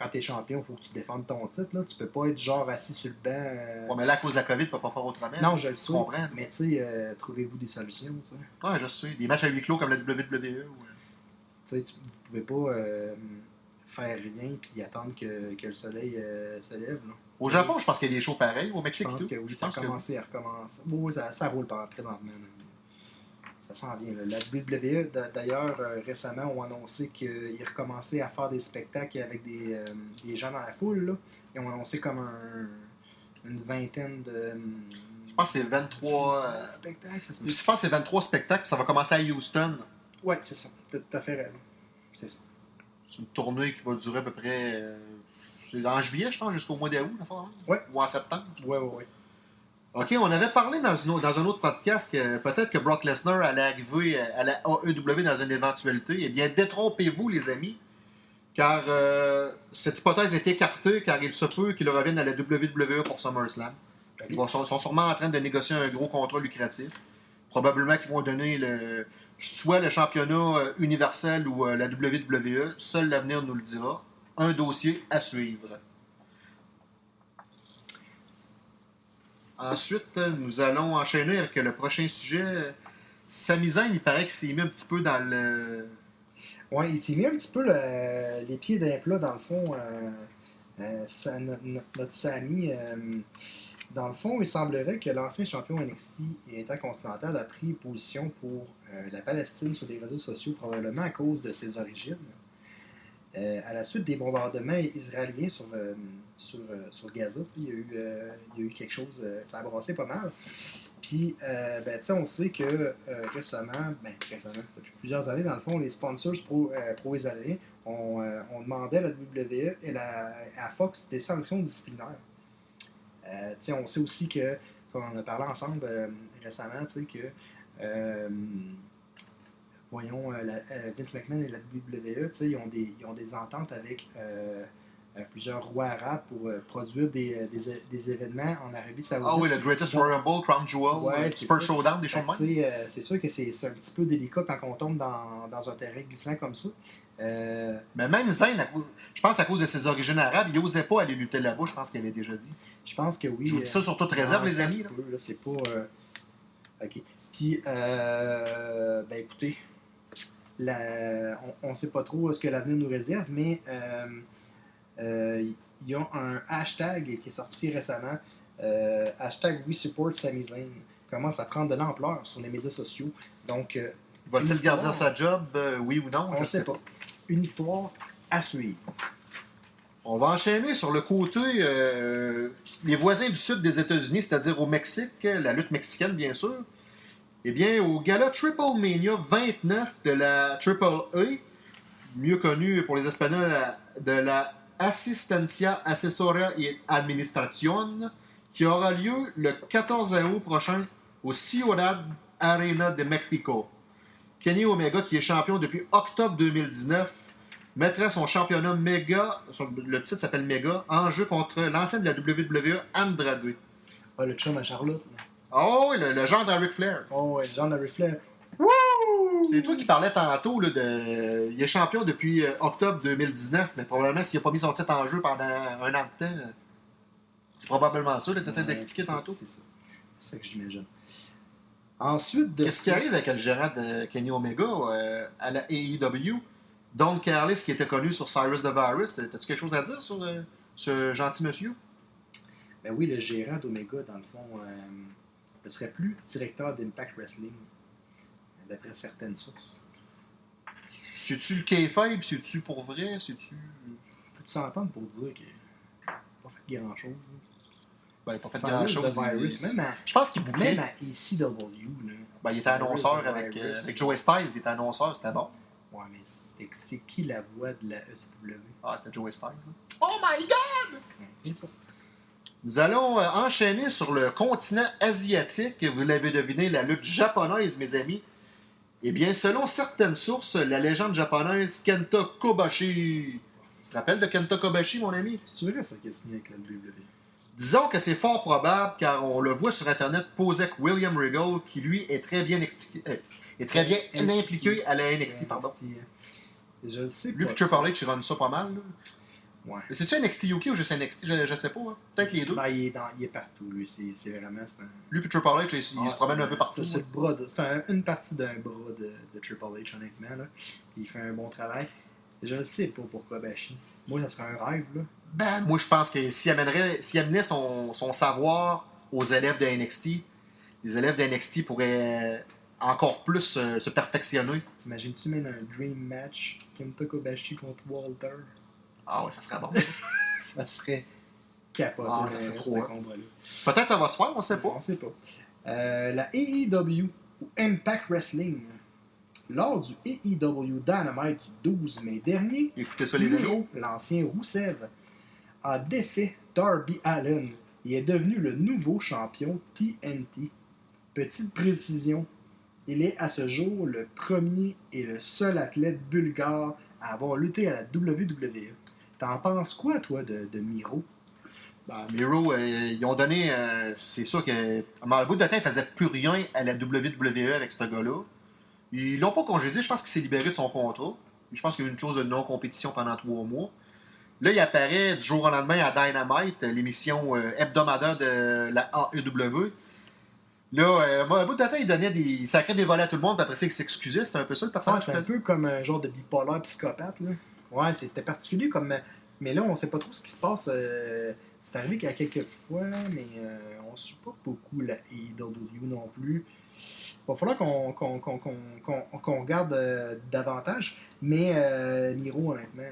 quand t'es champion, il faut que tu défendes ton titre, là. Tu peux pas être genre assis sur le banc. euh, Ouais, mais là, à cause de la COVID, tu peux pas faire autrement. non, je le sais. comprends? Mais tu sais, euh, trouvez-vous des solutions, tu sais. Ouais, je sais. Des matchs à huis clos comme la WWE. ou- Tu sais, tu- vous pouvez pas euh, faire rien puis attendre que, que le soleil euh, se lève. Là. Au Japon, je pense qu'il y a des shows pareils. Au je Mexique, pense tout. que oui, Je ça a que à recommencer. Oui, oui, ça, ça roule par présentement. là. Ça s'en vient. là. La WWE, d'a- d'ailleurs, euh, récemment, ont annoncé qu'ils recommençaient à faire des spectacles avec des, euh, des gens dans la foule. Là. Ils ont annoncé comme un- une vingtaine de. Je pense que c'est 23. euh, spectacles. Ça se. Je pense que c'est 23 spectacles, puis ça va commencer à Houston. Ouais, c'est ça. T'as tout à fait raison. C'est ça. C'est une tournée qui va durer à peu près. euh, c'est en juillet, je pense, jusqu'au mois d'août, la fois? Ouais. Ou en septembre. Ouais, ouais, ouais. OK, on avait parlé dans, une dans un autre podcast que peut-être que Brock Lesnar allait arriver à la AEW dans une éventualité. Eh bien, détrompez-vous, les amis, car euh, cette hypothèse est écartée, car il se peut qu'il revienne à la WWE pour SummerSlam. Ils sont, sûrement en train de négocier un gros contrat lucratif. Probablement qu'ils vont donner le, soit le championnat euh, universel ou euh, la WWE. Seul l'avenir nous le dira. Un dossier à suivre. Ensuite, nous allons enchaîner avec le prochain sujet. Sami Zayn, il paraît qu'il s'est mis un petit peu dans le. Ouais, il s'est mis un petit peu le- les pieds d'un plat, dans le fond. euh, euh, ça- no- no- notre Sami, euh, dans le fond, il semblerait que l'ancien champion NXT et intercontinental a pris position pour euh, la Palestine sur les réseaux sociaux, probablement à cause de ses origines. À la suite des bombardements israéliens sur, sur, euh, sur Gaza, il y, a eu, euh, il y a eu quelque chose, euh, ça a brassé pas mal. Puis, euh, ben, on sait que récemment, ben, récemment, depuis plusieurs années, dans le fond, les sponsors pro, pro-israéliens ont, demandé à la WWE et la, à Fox des sanctions disciplinaires. On sait aussi que, on en a parlé ensemble récemment, que, voyons, Vince McMahon et la WWE, ils ont des, ils ont des ententes avec plusieurs rois arabes pour euh, produire des, euh, des, des événements en Arabie Saoudite. Ah oui, le Greatest Royal Rumble, Crown Jewel, Ouais, euh, Super. Showdown, des choses de même? euh, c'est sûr que c'est un petit peu délicat quand on tombe dans, dans un terrain glissant comme ça. Euh, Mais même Zayn, je pense à cause de ses origines arabes, il n'osait pas aller lutter là-bas, je pense qu'il avait déjà dit. je pense que oui. Je vous dis ça sur toute réserve, les amis. c'est pas. euh, Ok. Puis, euh, ben écoutez, la- on ne sait pas trop ce que l'avenir nous réserve, mais euh, il y a un hashtag qui est sorti récemment. euh, hashtag We Support Sami Zayn commence à prendre de l'ampleur sur les médias sociaux. Donc, euh, Va-t-il garder sa job, oui ou non? on Je ne sait pas. Une histoire à suivre. On va enchaîner sur le côté euh, les voisins du sud des États-Unis, c'est-à-dire au Mexique, la lutte mexicaine bien sûr. Eh bien, au gala Triple Mania 29 de la Triple A, mieux connu pour les Espagnols de la Asistencia Asesoria y Administración, qui aura lieu le 14 août prochain au Ciudad Arena de Mexico. Kenny Omega, qui est champion depuis octobre 2019, mettrait son championnat son- le titre s'appelle méga, en jeu contre l'ancien de la WWE, Andrade. Ah, le chum à Charlotte. là. Oh, oui, le, le genre d'Eric Flair. Oh, ouais, Jean Larry Flair. C'est toi qui parlais tantôt là, de. Il est champion depuis euh, octobre 2019, mais probablement s'il n'a pas mis son titre en jeu pendant un an de temps, euh, c'est probablement ça. Tu essaies Ouais, d'expliquer tantôt. C'est ça. C'est ça que j'imagine. Ensuite de Qu'est-ce qui arrive avec le gérant de Kenny Omega euh, à la AEW? Don Carlis, qui était connu sur Cyrus the Virus, as-tu quelque chose à dire sur euh, ce gentil monsieur? Ben oui, le gérant d'Omega, dans le fond, euh, ne serait plus directeur d'Impact Wrestling, d'après certaines sources. C'est-tu le kayfabe? C'est-tu pour vrai? C'est-tu. Peux-tu s'entendre pour dire qu'il n'a pas fait grand-chose? Ben, il n'a pas fait grand-chose. il- à, Je pense qu'il bouclait. même à ECW, là, Ben, il était annonceur avec, euh, avec Joey Styles, il était annonceur, c'était bon. Ouais, mais c'était- c'est qui la voix de la ECW? Ah, c'était Joey Styles. là. Oh my god! Ouais, C'est ça. Nous allons euh, enchaîner sur le continent asiatique. Vous l'avez deviné, la lutte japonaise, mes amis. Eh bien, selon certaines sources, la légende japonaise Kenta Kobashi. Tu te rappelles de Kenta Kobashi, mon ami? C'est vrai ça qui signé avec la WWE? Disons que c'est fort probable, car on le voit sur Internet poser avec William Regal, qui lui est très bien expliqué, euh, est très bien impliqué à la NXT, pardon. NXT, hein. Je le sais Lui pas. et Triple H, ils runnent ça pas mal. là. Ouais. C'est-tu NXT UK ou juste NXT? Je, je sais pas. hein. Peut-être les deux. Ben, il, est dans- il est partout, lui. C'est vraiment... un- Lui et Triple H, Ah, se promènent c'est un peu partout. C'est un- une partie d'un bras de, de Triple H, honnêtement. Là. Il fait un bon travail. Je ne sais pas pourquoi Bashi. Moi, ça serait un rêve. Là. Ben, moi, je pense que s'il amenait son, son savoir aux élèves de NXT, les élèves de NXT pourraient encore plus euh, se perfectionner. T'imagines-tu même un dream match? Kenta Kobashi contre Walter Ah ouais, ça serait bon. Ça serait capoté. Ah, ça serait trop, hein. Peut-être ça va se faire, on sait pas. On sait pas. Euh, la AEW ou Impact Wrestling. lors du AEW Dynamite du 12 mai dernier, Écoutez ça, les amis. Miro, l'ancien Roussev, a défait Darby Allen et est devenu le nouveau champion TNT. Petite précision, il est à ce jour le premier et le seul athlète bulgare à avoir lutté à la WWE. T'en penses quoi, toi, de, de Miro? Ben, Miro, euh, ils ont donné. euh, c'est sûr que. À un bout de temps, il faisait plus rien à la WWE avec ce gars-là. Ils l'ont pas congédié. Je pense qu'il s'est libéré de son contrat. Je pense qu'il y a eu une clause de non-compétition pendant trois mois. Là, il apparaît du jour au lendemain à Dynamite, l'émission euh, hebdomadaire de la AEW. Là, euh, moi, à bout de temps, il donnait des. Des volets à tout le monde, puis après ça, il s'excusait. C'était un peu ça le personnage. c'est un peu comme un genre de bipolaire psychopathe. Là. Ouais, c'était particulier comme. Mais là, on sait pas trop ce qui se passe. euh, C'est arrivé qu'il y a quelques fois, mais euh, on suit pas beaucoup la AEW non plus. Il va falloir qu'on qu'on regarde euh, davantage. Mais euh, Miro, honnêtement.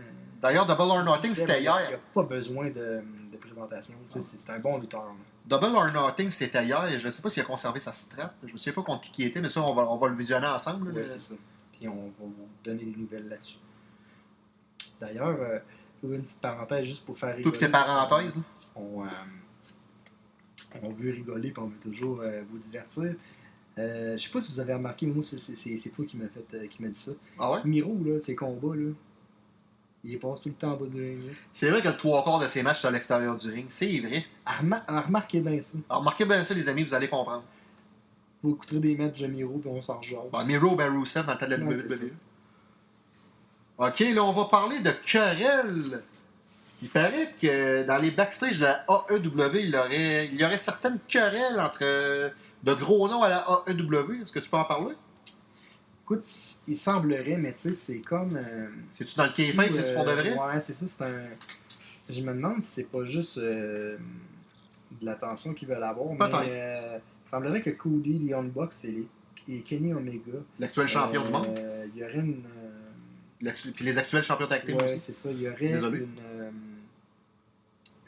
D'ailleurs, Double or Nothing, c'était Il n'y a hier. pas besoin de, de présentation. Sais, C'est un bon lutteur. là. Double or Nothing, c'était hier. et Je ne sais pas s'il a conservé sa strap. Je ne sais pas contre qui il était, mais ça, on va, on va le visionner ensemble. Ouais, c'est ça. Puis on va vous donner des nouvelles là-dessus. D'ailleurs, euh, une petite parenthèse juste pour faire rigoler. puis tes parenthèses. là. On, euh, on veut rigoler puis on veut toujours euh, vous divertir. Euh, je sais pas si vous avez remarqué, mais moi, c'est- toi qui m'as fait euh, qui m'a dit ça. Ah ouais? Miro, là, ses combats, là, il passe tout le temps en bas du ring. C'est vrai que le trois quarts de ses matchs sont à l'extérieur du ring. C'est vrai. Remar- remarquez bien ça. Alors, remarquez bien ça, les amis, vous allez comprendre. Vous écouterez des matchs de Miro puis on s'en rejase. Bon, Miro, ben Rusev dans le temps de la WWE. Ok, là, on va parler de querelle. Il paraît que dans les backstage de la AEW, il y aurait, il y aurait certaines querelles entre euh, de gros noms à la AEW. Est-ce que tu peux en parler? Écoute, il semblerait, mais tu sais, c'est comme. euh, C'est-tu dans le kayfabe, c'est du fond de vrai? Ouais, c'est ça, c'est un. Je me demande si c'est pas juste euh, de l'attention qu'ils veulent avoir, mais euh, il semblerait que Cody, Young Bucks et, les- et Kenny Omega. L'actuel champion du monde. Il y aurait une. Puis les actuels champions tag team ouais, aussi. c'est ça, il y aurait Désolé. une. euh,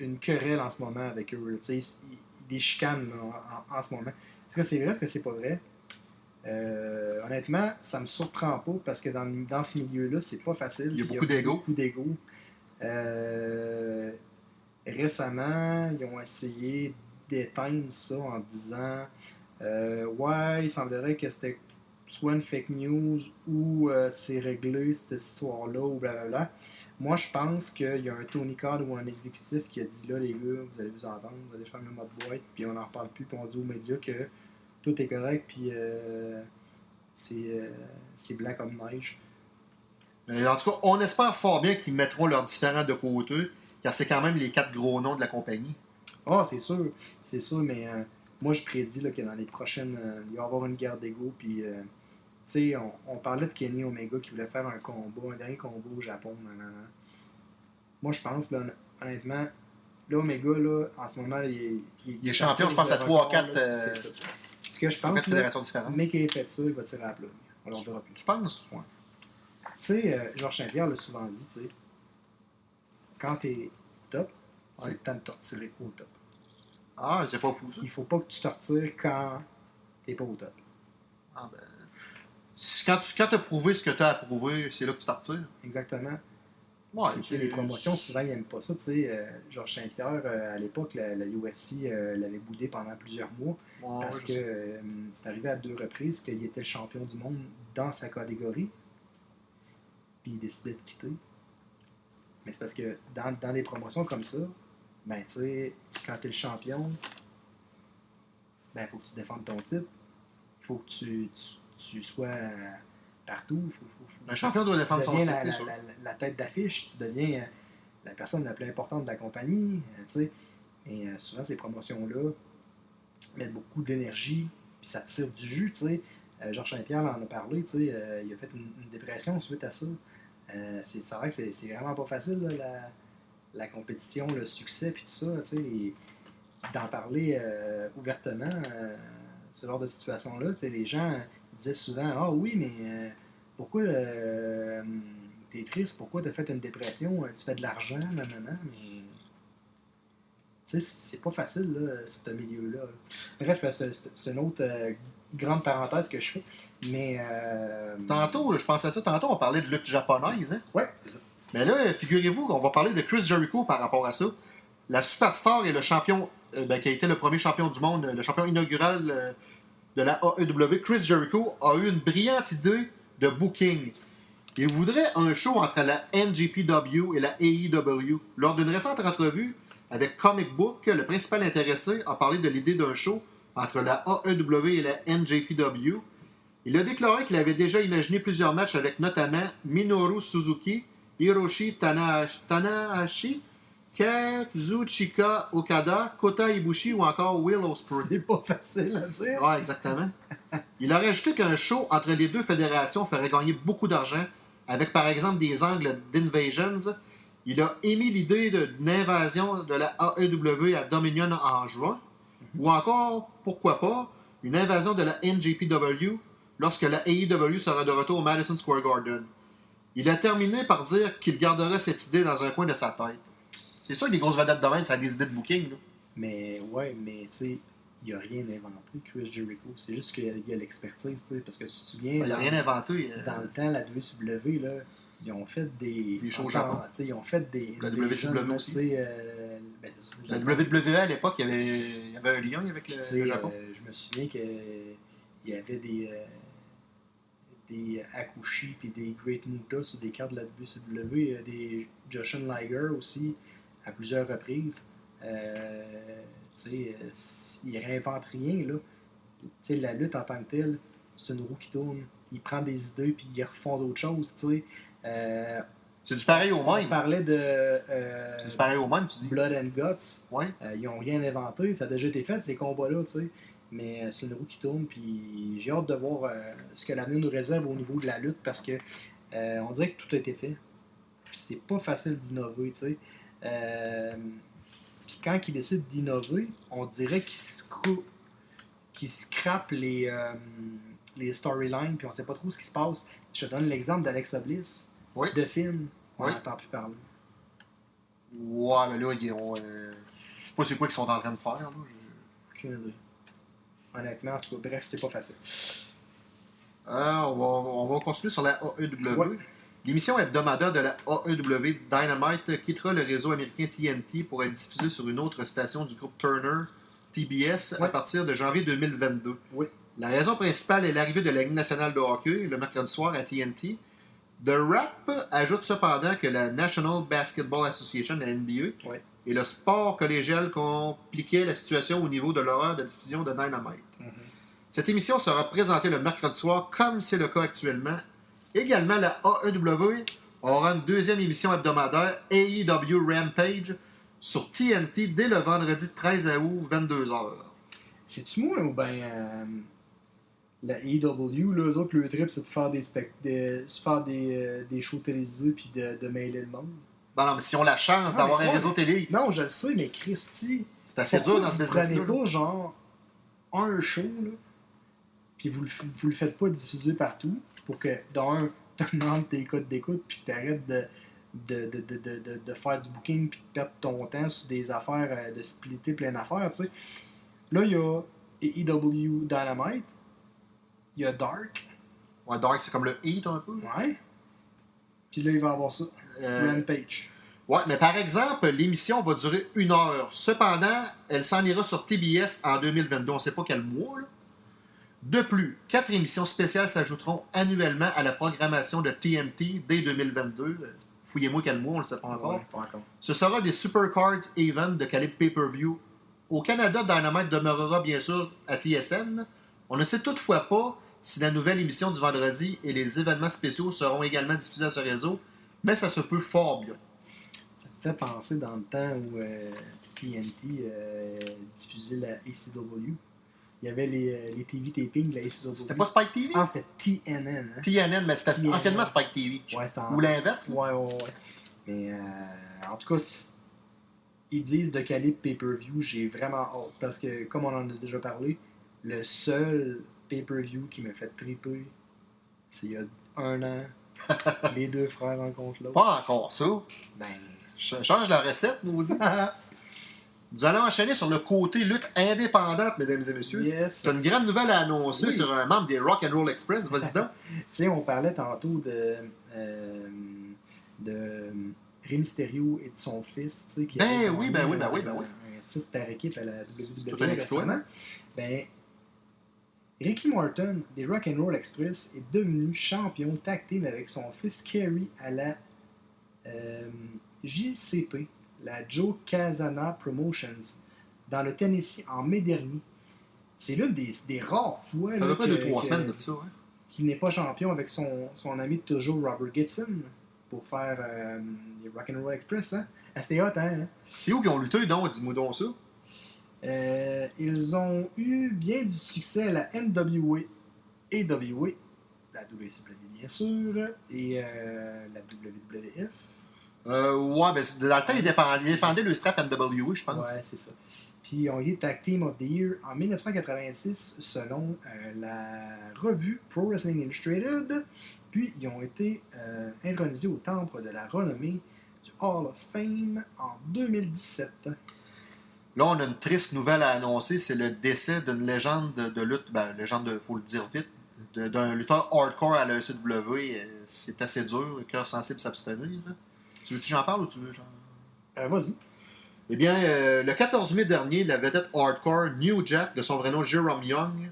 une querelle en ce moment avec eux. là. Tu sais, il- il- des chicanes en, en ce moment. Est-ce que c'est vrai, est-ce que c'est pas vrai? Euh, honnêtement, ça me surprend pas parce que dans, dans ce milieu-là, c'est pas facile. Il y a beaucoup d'ego. Beaucoup d'ego. Euh, récemment, ils ont essayé d'éteindre ça en disant euh, Ouais, il semblerait que c'était soit une fake news ou euh, c'est réglé cette histoire-là ou blablabla. Moi, je pense qu'il y a un Tony Khan ou un exécutif qui a dit là, les gars, vous allez vous entendre, vous allez faire le mode boîte, puis on n'en reparle plus, puis on dit aux médias que tout est correct, puis euh, c'est euh, blanc comme neige. Mais en tout cas, on espère fort bien qu'ils mettront leurs différents de côté, car c'est quand même les quatre gros noms de la compagnie. Ah, c'est sûr, c'est sûr, mais moi je prédis là, que dans les prochaines. il va y avoir une guerre d'ego. Puis, sais, on, on parlait de Kenny Omega qui voulait faire un combat, un dernier combat au Japon. nan, nan, nan. Moi je pense, là, honnêtement, là, Omega, là, en ce moment, il est. Il est champion, je pense, à de trois, record, quatre, là, euh, c'est ça. Ce que je pense, là, mais qu'il ait fait ça, il va tirer à la plug. On leur verra plus. Tu penses? Tu sais, euh, Georges Saint-Pierre l'a souvent dit, tu sais, quand t'es top, c'est Ouais. le temps de te retirer au top. Ah, c'est pas fou ça. Il faut pas que tu te retires quand t'es pas au top. Ah, ben, Quand tu quand as prouvé ce que tu as approuvé, c'est là que tu t'en retires. Exactement. Ouais, Tu sais, les promotions, souvent, ils n'aiment pas ça. Tu sais, euh, Georges Saint-Pierre, euh, à l'époque, la, la UFC euh, l'avait boudé pendant plusieurs mois Ouais, parce que euh, c'est arrivé à deux reprises qu'il était le champion du monde dans sa catégorie. Puis il décidait de quitter. Mais c'est parce que dans, dans des promotions comme ça, ben, tu sais, quand tu es le champion, ben, il faut que tu défendes ton titre. Il faut que tu, tu, tu sois euh, partout. Faut, faut- faut- Un champion doit défendre son titre, la, la- la- la tête d'affiche, tu deviens euh, la personne la plus importante de la compagnie. euh, sais. Et souvent, ces promotions-là mettent beaucoup d'énergie, puis ça tire du jus. sais. Georges Saint-Pierre en a parlé, sais, il a fait une, une dépression suite à ça. C'est c'est vrai que c'est c'est vraiment pas facile, là, la, la compétition, le succès, puis tout ça. tu sais, D'en parler euh, ouvertement, euh, ce genre de situation-là, tu sais, les gens disaient souvent Ah oui, mais euh, pourquoi euh, t'es triste? Pourquoi t'as fait une dépression? Tu fais de l'argent, nanana, mais. Tu sais, c'est pas facile, là, ce milieu-là. Bref, euh, c'est une autre euh, grande parenthèse que je fais. Mais. euh, Tantôt, je pensais à ça, tantôt, on parlait de lutte japonaise. Hein? Ouais. Mais là, figurez-vous qu'on va parler de Chris Jericho par rapport à ça. La superstar et le champion, euh, ben, qui a été le premier champion du monde, le champion inaugural euh, de la AEW, Chris Jericho, a eu une brillante idée de booking. Il voudrait un show entre la NJPW et la AEW. Lors d'une récente entrevue avec Comic Book, le principal intéressé a parlé de l'idée d'un show entre la AEW et la NJPW. Il a déclaré qu'il avait déjà imaginé plusieurs matchs avec notamment Minoru Suzuki, Hiroshi Tanahashi, Kazuchika Okada, Kota Ibushi ou encore Will Ospreay. C'est pas facile à dire. Ouais, exactement. Il a rajouté qu'un show entre les deux fédérations ferait gagner beaucoup d'argent, avec par exemple des angles d'invasions. Il a émis l'idée d'une invasion de la AEW à Dominion en juin, ou encore, pourquoi pas, une invasion de la NJPW lorsque la AEW sera de retour au Madison Square Garden. Il a terminé par dire qu'il garderait cette idée dans un coin de sa tête. C'est sûr que les grosses vedettes de même, ça a des idées de booking. là. Mais ouais, mais tu sais, il a rien inventé, Chris Jericho. C'est juste qu'il y a- il y a l'expertise, tu sais. Parce que si tu te souviens, Il n'a dans, rien inventé. euh, dans le temps, la WCW, là, ils ont fait des. Des shows sais, Ils ont fait des. La des WCW jeunes, aussi. euh, ben, La. WWE à l'époque, il y avait, il y avait un lien avec le, Japon. euh, je me souviens qu'il y avait des. des Akushi puis des Great Muta sur des cartes de la WCW, euh, des Joshin Liger aussi, à plusieurs reprises. Euh, euh, il réinvente rien, là. La lutte en tant que telle, c'est une roue qui tourne. Il prend des idées puis il refond d'autres choses. Euh, C'est du pareil au on même. parlait de euh, C'est du pareil au même, tu dis. Blood and Guts. Ouais. Ils n'ont rien inventé, ça a déjà été fait, ces combats-là. Mais c'est une roue qui tourne, puis j'ai hâte de voir ce que l'avenir nous réserve au niveau de la lutte, parce que on dirait que tout a été fait. C'est pas facile d'innover, tu sais. Euh, puis quand ils décident d'innover, on dirait qu'ils scrapent les, euh, les storylines, puis on sait pas trop ce qui se passe. Je te donne l'exemple d'Alexa Bliss, Oui. de Finn. On Oui. n'entend plus parler. Ouais, mais là, ils ont, euh, je sais pas c'est quoi qu'ils sont en train de faire. Là. Aucune idée. Honnêtement, en tout cas, bref, c'est pas facile. Euh, on, va, on va continuer sur la AEW. Ouais. L'émission hebdomadaire de la AEW Dynamite quittera le réseau américain TNT pour être diffusée sur une autre station du groupe Turner, TBS, à partir de janvier 2022. Oui. La raison principale est l'arrivée de la Ligue nationale de hockey le mercredi soir à TNT. The Rap ajoute cependant que la National Basketball Association, la NBA, et le sport collégial compliquaient la situation au niveau de l'horaire de diffusion de Dynamite. Cette émission sera présentée le mercredi soir, comme c'est le cas actuellement. Également, la AEW aura une deuxième émission hebdomadaire, AEW Rampage, sur TNT dès le vendredi 13 août, 22h. C'est-tu moi ou ben euh, la AEW, là, eux autres, le trip, c'est de faire des spect de, faire des, euh, des shows télévisés puis de, de mailer le monde. Bon, non, mais si on a la chance d'avoir un réseau télé, Non, je le sais, mais Christy, c'est assez dur dans ce vous business prenez pas genre un show, là, puis vous vous le faites pas diffuser partout? Pour que, d'un, t'augmentes tes codes d'écoute puis que t'arrêtes de, de, de, de, de, de, faire du booking puis de perdre ton temps sur des affaires, euh, de splitter plein d'affaires, tu sais. Là, il y a AEW Dynamite, il y a Dark, Ouais, Dark, c'est comme le Heat un peu. ouais, puis là, il va y avoir ça, Euh, Rampage. Ouais, mais par exemple, l'émission va durer une heure. Cependant, elle s'en ira sur TBS en 2022. On ne sait pas quel mois. là. De plus, quatre émissions spéciales s'ajouteront annuellement à la programmation de TNT dès 2022. Euh, Fouillez-moi quel mois, on ne le sait pas encore. Ouais, pas encore. Ce sera des Supercards Event de calibre pay-per-view. Au Canada, Dynamite demeurera bien sûr à TSN. On ne sait toutefois pas si la nouvelle émission du vendredi et les événements spéciaux seront également diffusés à ce réseau, mais ça se peut fort bien. Ça me fait penser dans le temps où euh, TNT euh, diffusait la ACW. Il y avait les, euh, les TV tapings. C'était pas Spike TV? Ah, c'est TNN. Hein? TNN, mais c'était anciennement Spike TV. Ouais, c'était en... Ou l'inverse. Ouais, ouais, ouais. Mais euh, en tout cas, ils disent de calibre pay-per-view, j'ai vraiment hâte. Parce que, comme on en a déjà parlé, le seul pay-per-view qui m'a fait triper, c'est il y a un an. les deux frères rencontrent l'autre. Pas encore ça. Ben. Ch- Change la recette, maudit. Nous allons enchaîner sur le côté lutte indépendante, mesdames et messieurs. Yes. C'est une grande nouvelle à annoncer Oui. sur un membre des Rock and Roll Express. Vas-y donc. Tu sais, on parlait tantôt de, euh, de Rey Mysterio et de son fils, tu sais, qui Ben oui, ben oui, ben oui, ben oui. un titre par équipe à la WWE récemment. Ben, Ricky Morton des Rock and Roll Express est devenu champion tag team avec son fils Kerry à la euh, JCP, la Joe Casana Promotions, dans le Tennessee en mai dernier. C'est l'une des, des rares fois Ça là, pas que- deux, trois que- semaines de ça. hein? qui n'est pas champion avec son, son ami de toujours Robert Gibson pour faire euh, les Rock'n'Roll Express. Hein? Ah, C'était hot, hein? C'est où qu'ils ont lutté, donc? Dis-moi donc ça. Euh, ils ont eu bien du succès à la NWA, AWA, la WCW bien sûr, et euh, la WWF. Euh, ouais, ben, dans le temps, ils défendaient, ils défendaient le strap NWA, je pense. Ouais, c'est ça. Puis ils ont été Tag Team of the Year en 1986 selon euh, la revue Pro Wrestling Illustrated. Puis ils ont été euh, intronisés au temple de la renommée du Hall of Fame en 2017. Là, on a une triste nouvelle à annoncer. C'est le décès d'une légende de, lutte. Ben, légende, de, faut le dire vite. D'un lutteur hardcore à la ECW. Euh, C'est assez dur. Cœur sensible s'abstenir. Tu veux que j'en parle ou tu veux genre... Euh, Vas-y. Eh bien, euh, le 14 mai dernier, la vedette hardcore New Jack, de son vrai nom Jerome Young,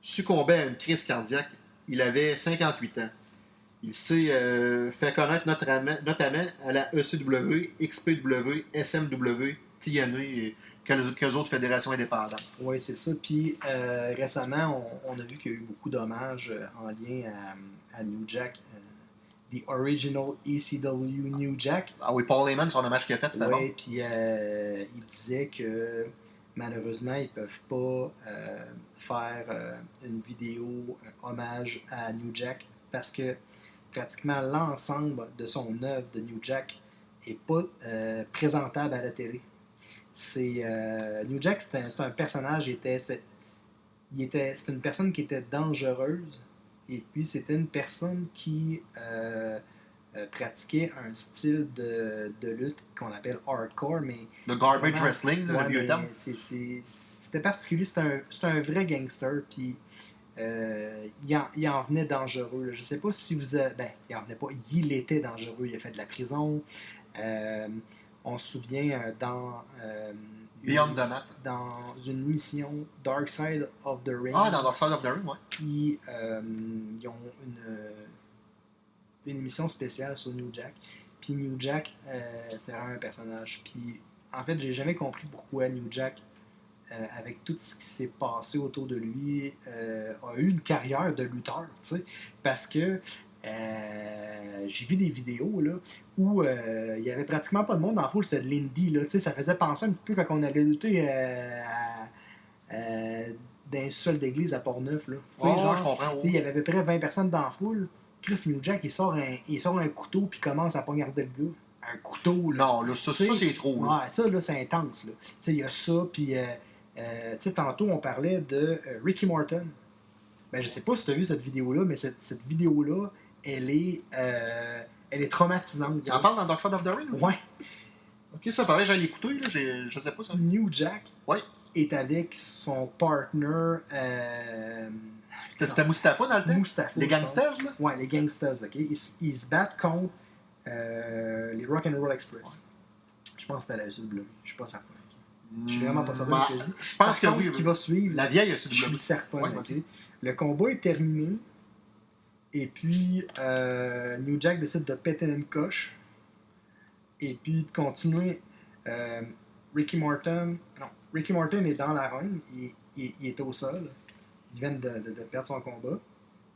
succombait à une crise cardiaque. Il avait 58 ans. Il s'est euh, fait connaître notamment, à la E ECW, XPW, SMW, TNA et quelques, autres fédérations indépendantes. Oui, c'est ça. Puis euh, récemment, on, on a vu qu'il y a eu beaucoup d'hommages en lien à, à New Jack. The Original ECW New Jack. Ah oui, Paul Heyman, son hommage qu'il a fait, c'était Oui, puis euh, il disait que malheureusement, ils peuvent pas euh, faire euh, une vidéo un hommage à New Jack parce que pratiquement l'ensemble de son œuvre de New Jack est pas présentable à la télé. C'est New Jack, c'est un, un personnage, était, était, c'est une personne qui était dangereuse et puis c'était une personne qui euh, euh, pratiquait un style de, de lutte qu'on appelle hardcore, mais Le garbage Vraiment. wrestling, Ouais, le vieux terme. C'était particulier. C'était un, un vrai gangster. Puis euh, il, en, il en venait dangereux. Je sais pas si vous avez. Ben, il en venait pas. Il était dangereux. Il a fait de la prison. Euh, on se souvient dans. Beyond the Mat. Dans une émission Dark Side of the Ring. Ah, dans Dark Side of the Ring, ouais. Puis euh, ils ont une, euh, une émission spéciale sur New Jack. Puis New Jack, euh, c'était vraiment un personnage. Puis en fait, j'ai jamais compris pourquoi New Jack, euh, avec tout ce qui s'est passé autour de lui, a eu une carrière de lutteur. tu sais. Parce que euh, j'ai vu des vidéos là, où euh, il y avait pratiquement pas de monde dans la foule, c'était de l'indie. là, Ça faisait penser un petit peu quand on allait lutter euh, à, euh, dans un sol d'église à Port-Neuf. là. Oh, genre, je comprends. Il y avait à peu près 20 personnes dans la foule. Chris New Jack, il sort un, il sort un couteau puis commence à poignarder le gars. Un couteau, là. Non, là, ça, ça c'est trop. là. Ouais, ça, là, c'est intense. il y a ça, puis... euh, tantôt, on parlait de Ricky Morton. Ben, je sais pas si tu as vu cette vidéo-là, mais cette, cette vidéo-là, elle est... euh, elle est traumatisante. Il en parle dans Dark Side of the Ring? Ouais. Ok, ça paraît, j'allais l'écouter, là. Je sais pas ça. New Jack Ouais. est avec son partner... Euh, C'était Mustafa dans le temps? Mustafa, Les gangsters, là? Ouais, les gangsters, ok. Ils, ils se battent contre euh, les Rock'n'Roll Express. Je pense que c'était la SW. Je suis pas certain. Je suis vraiment pas certain de ce que je dis. Hmm, Je Par pense que contre, oui. ce qui va suivre, La vieille je suis ECW. certain. Ouais. Le combat est terminé. Et puis, euh, New Jack décide de péter une coche. Et puis, de continuer. Euh, Ricky Morton. Non, Ricky Morton est dans la ring. Il, est au sol. Il vient de perdre son combat.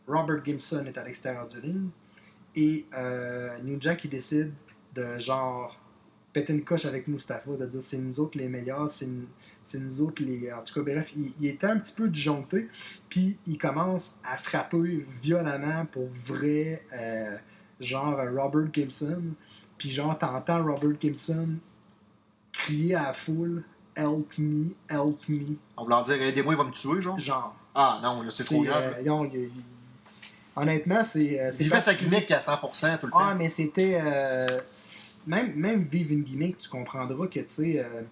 Robert Gibson est à l'extérieur du ring. Et euh, New Jack, il décide de genre péter une coche avec Mustafa, de dire c'est nous autres les meilleurs, c'est nous, c'est nous autres les. En tout cas, bref, il, il était un petit peu disjoncté. Puis il commence à frapper violemment pour vrai, euh, genre Robert Gibson. Puis genre, t'entends Robert Gibson crier à la foule Help me, help me. On leur dire, aidez-moi, il va me tuer, genre? Genre. Ah non, là, c'est trop grave. euh, non, il- il- Honnêtement, c'est. euh, fait sa gimmick à 100% tout le Ah, temps. mais c'était. euh, même, même vivre une gimmick, tu comprendras que, tu sais, euh,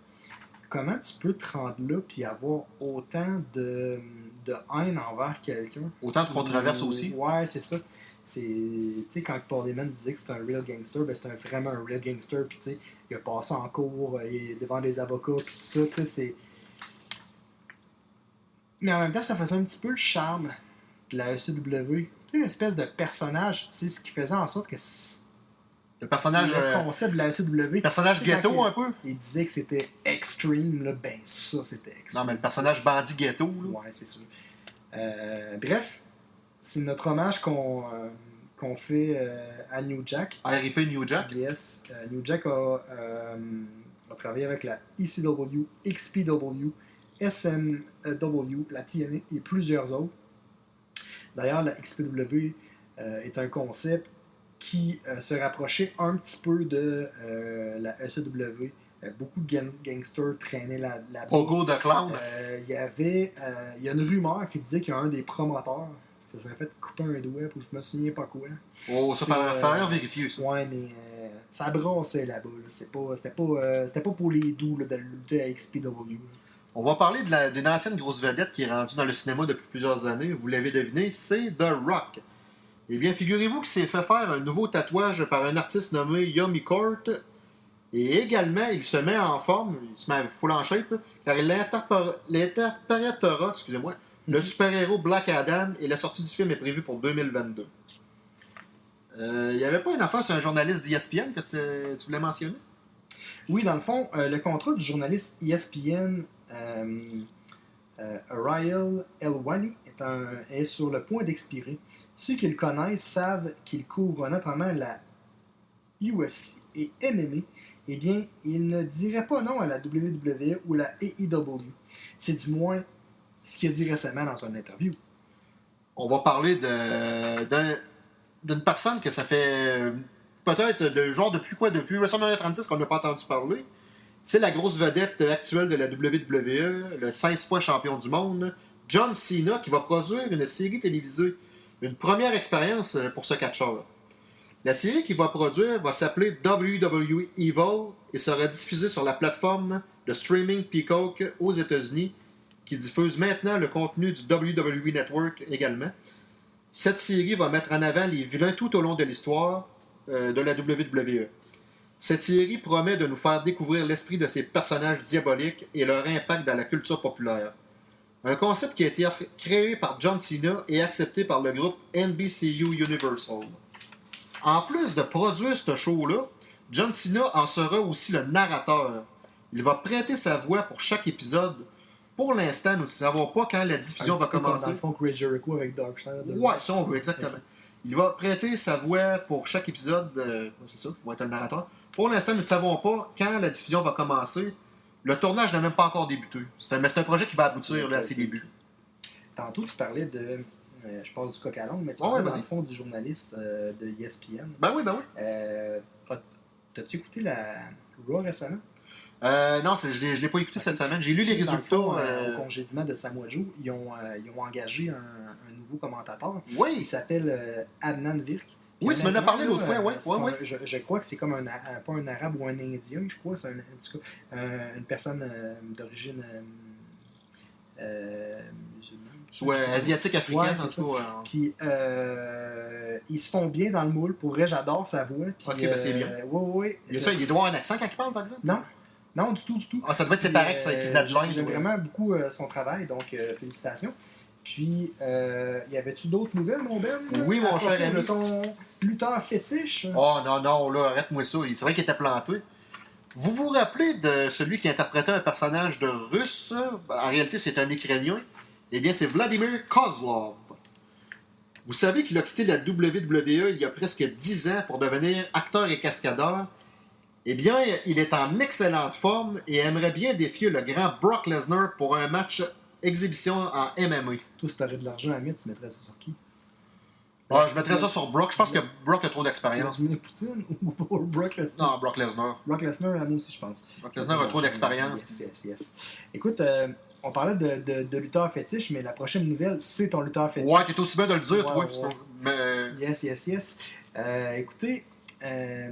comment tu peux te rendre là puis avoir autant de, de haine envers quelqu'un? Autant de controverses aussi. Ouais, c'est ça. C'est, tu sais, quand Paul Heyman disait que c'était un real gangster, ben c'était vraiment un real gangster. Puis, tu sais, il a passé en cours, euh, il est devant des avocats, puis tout ça, tu sais, c'est. Mais en même temps, ça faisait un petit peu le charme de la ECW. Tu sais, l'espèce de personnage, c'est ce qui faisait en sorte que Le personnage, le euh, concept de la ECW. personnage ghetto un peu? Il, disait que c'était extreme, là, ben ça, c'était extreme. Non, mais le personnage bandit ghetto. Là. Ouais, c'est sûr. Euh, bref, c'est notre hommage qu'on euh, qu'on fait euh, à New Jack. RIP New Jack. Yes, New Jack a, a travaillé avec la ECW, XPW, SMW, la TNA et plusieurs autres. D'ailleurs, la XPW euh, est un concept qui euh, se rapprochait un petit peu de euh, la ECW. Beaucoup de gang- gangsters traînaient là- là-bas. Pogo de clown. Il y avait il y a une rumeur qui disait qu'il y a un des promoteurs ça serait fait couper un doigt pour je me souviens pas quoi. oh, ça fallait faire vérifier ça. Ouais, mais euh, ça brassait là-bas. Là. Pas, c'était, pas, euh, c'était pas pour les doux là, de lutter à XPW. On va parler d'une ancienne grosse vedette qui est rendue dans le cinéma depuis plusieurs années. Vous l'avez deviné, c'est The Rock. Eh bien, figurez-vous qu'il s'est fait faire un nouveau tatouage par un artiste nommé Yomi Court. Et également, il se met en forme, il se met full en shape, car il interprétera, excusez-moi, le super-héros Black Adam et la sortie du film est prévue pour 2022. Euh, Il n'y avait pas une affaire sur un journaliste d'ESPN que tu, tu voulais mentionner? Oui, dans le fond, euh, le contrat du journaliste ESPN Ryle Elwani est, est sur le point d'expirer. Ceux qui le connaissent savent qu'il couvre notamment la UFC et MMA. Eh bien, il ne dirait pas non à la WWE ou la AEW. C'est du moins ce qu'il a dit récemment dans une interview. on va parler de, d'un- d'une personne que ça fait euh, peut-être de genre depuis quoi? Depuis WrestleMania 36 qu'on n'a pas entendu parler. C'est la grosse vedette actuelle de la WWE, le 16 fois champion du monde, John Cena, qui va produire une série télévisée. Une première expérience euh, pour ce catcheur. La série qu'il va produire va s'appeler WWE Evil et sera diffusée sur la plateforme de streaming Peacock aux États-Unis qui diffuse maintenant le contenu du WWE Network également. Cette série va mettre en avant les vilains tout au long de l'histoire euh, de la WWE. Cette série promet de nous faire découvrir l'esprit de ces personnages diaboliques et leur impact dans la culture populaire. Un concept qui a été créé par John Cena et accepté par le groupe NBCU Universal. En plus de produire ce show-là, John Cena en sera aussi le narrateur. Il va prêter sa voix pour chaque épisode. Pour l'instant, nous ne savons pas quand la diffusion va comme commencer. Dans le Jericho avec Dark Side. Ouais, ça on veut, exactement. Il va prêter sa voix pour chaque épisode. euh, c'est ça, va être le narrateur. Pour l'instant, nous ne savons pas quand la diffusion va commencer. Le tournage n'a même pas encore débuté. C'est un, mais c'est un projet qui va aboutir là, à ses débuts. Tantôt, tu parlais de. euh, je passe du coq à l'ongle, mais tu Ouais, parlais dans vas-y. le fond du journaliste euh, de ESPN. Ben oui, ben oui. Euh, as- T'as-tu écouté la Raw récemment? Euh, non, je ne l'ai pas écouté cette semaine. J'ai lu les le résultats. fond, euh, Au congédiement de Samoa Joe, ils ont, euh, ils ont engagé un, un nouveau commentateur. Il Oui, s'appelle euh, Adnan Virk. Oui, tu m'en as parlé l'autre fois, ouais, ouais, ouais. Je, je crois que c'est comme un, un- pas un arabe ou un indien, je crois. C'est un, en tout cas, un- une personne euh, d'origine euh, euh, musulmane. soit asiatique, africain, Ouais, en tout cas. euh, Puis euh, ils se font bien dans le moule. Pour vrai, j'adore sa voix. Ok, ben, c'est bien. euh, ouais, ouais. Il, ça, il doit avoir un accent quand il parle, par exemple? Non, non, du tout, du tout. Ah, ça devait être séparé avec euh, une deadline. J'aime vraiment beaucoup euh, son travail, donc euh, félicitations. Puis, euh, y avait-tu d'autres nouvelles, mon Ben? Oui, mon cher ami. Ton lutteur fétiche? Oh non, non, là, arrête-moi ça. C'est vrai qu'il était planté. Vous vous rappelez de celui qui interprétait un personnage de russe? En réalité, c'est un Ukrainien. Eh bien, c'est Vladimir Kozlov. Vous savez qu'il a quitté la WWE il y a presque 10 ans pour devenir acteur et cascadeur. Eh bien, il est en excellente forme et aimerait bien défier le grand Brock Lesnar pour un match exhibition en MMA. Toi, si t'aurais de l'argent à mettre, tu mettrais ça sur qui? Ah, je mettrais ça sur Brock. Je pense que Brock a trop d'expérience. Vladimir Poutine ou Brock Lesnar? Non, Brock Lesnar. Brock Lesnar, moi aussi, je pense. Brock Lesnar a trop d'expérience. Yes, yes, yes. Écoute, euh, on parlait de, de, de lutteur fétiche, mais la prochaine nouvelle, c'est ton lutteur fétiche. Ouais, t'es aussi bien de le dire, Ouais, toi. ouais. Mais Yes, yes, yes. Euh, écoutez, euh,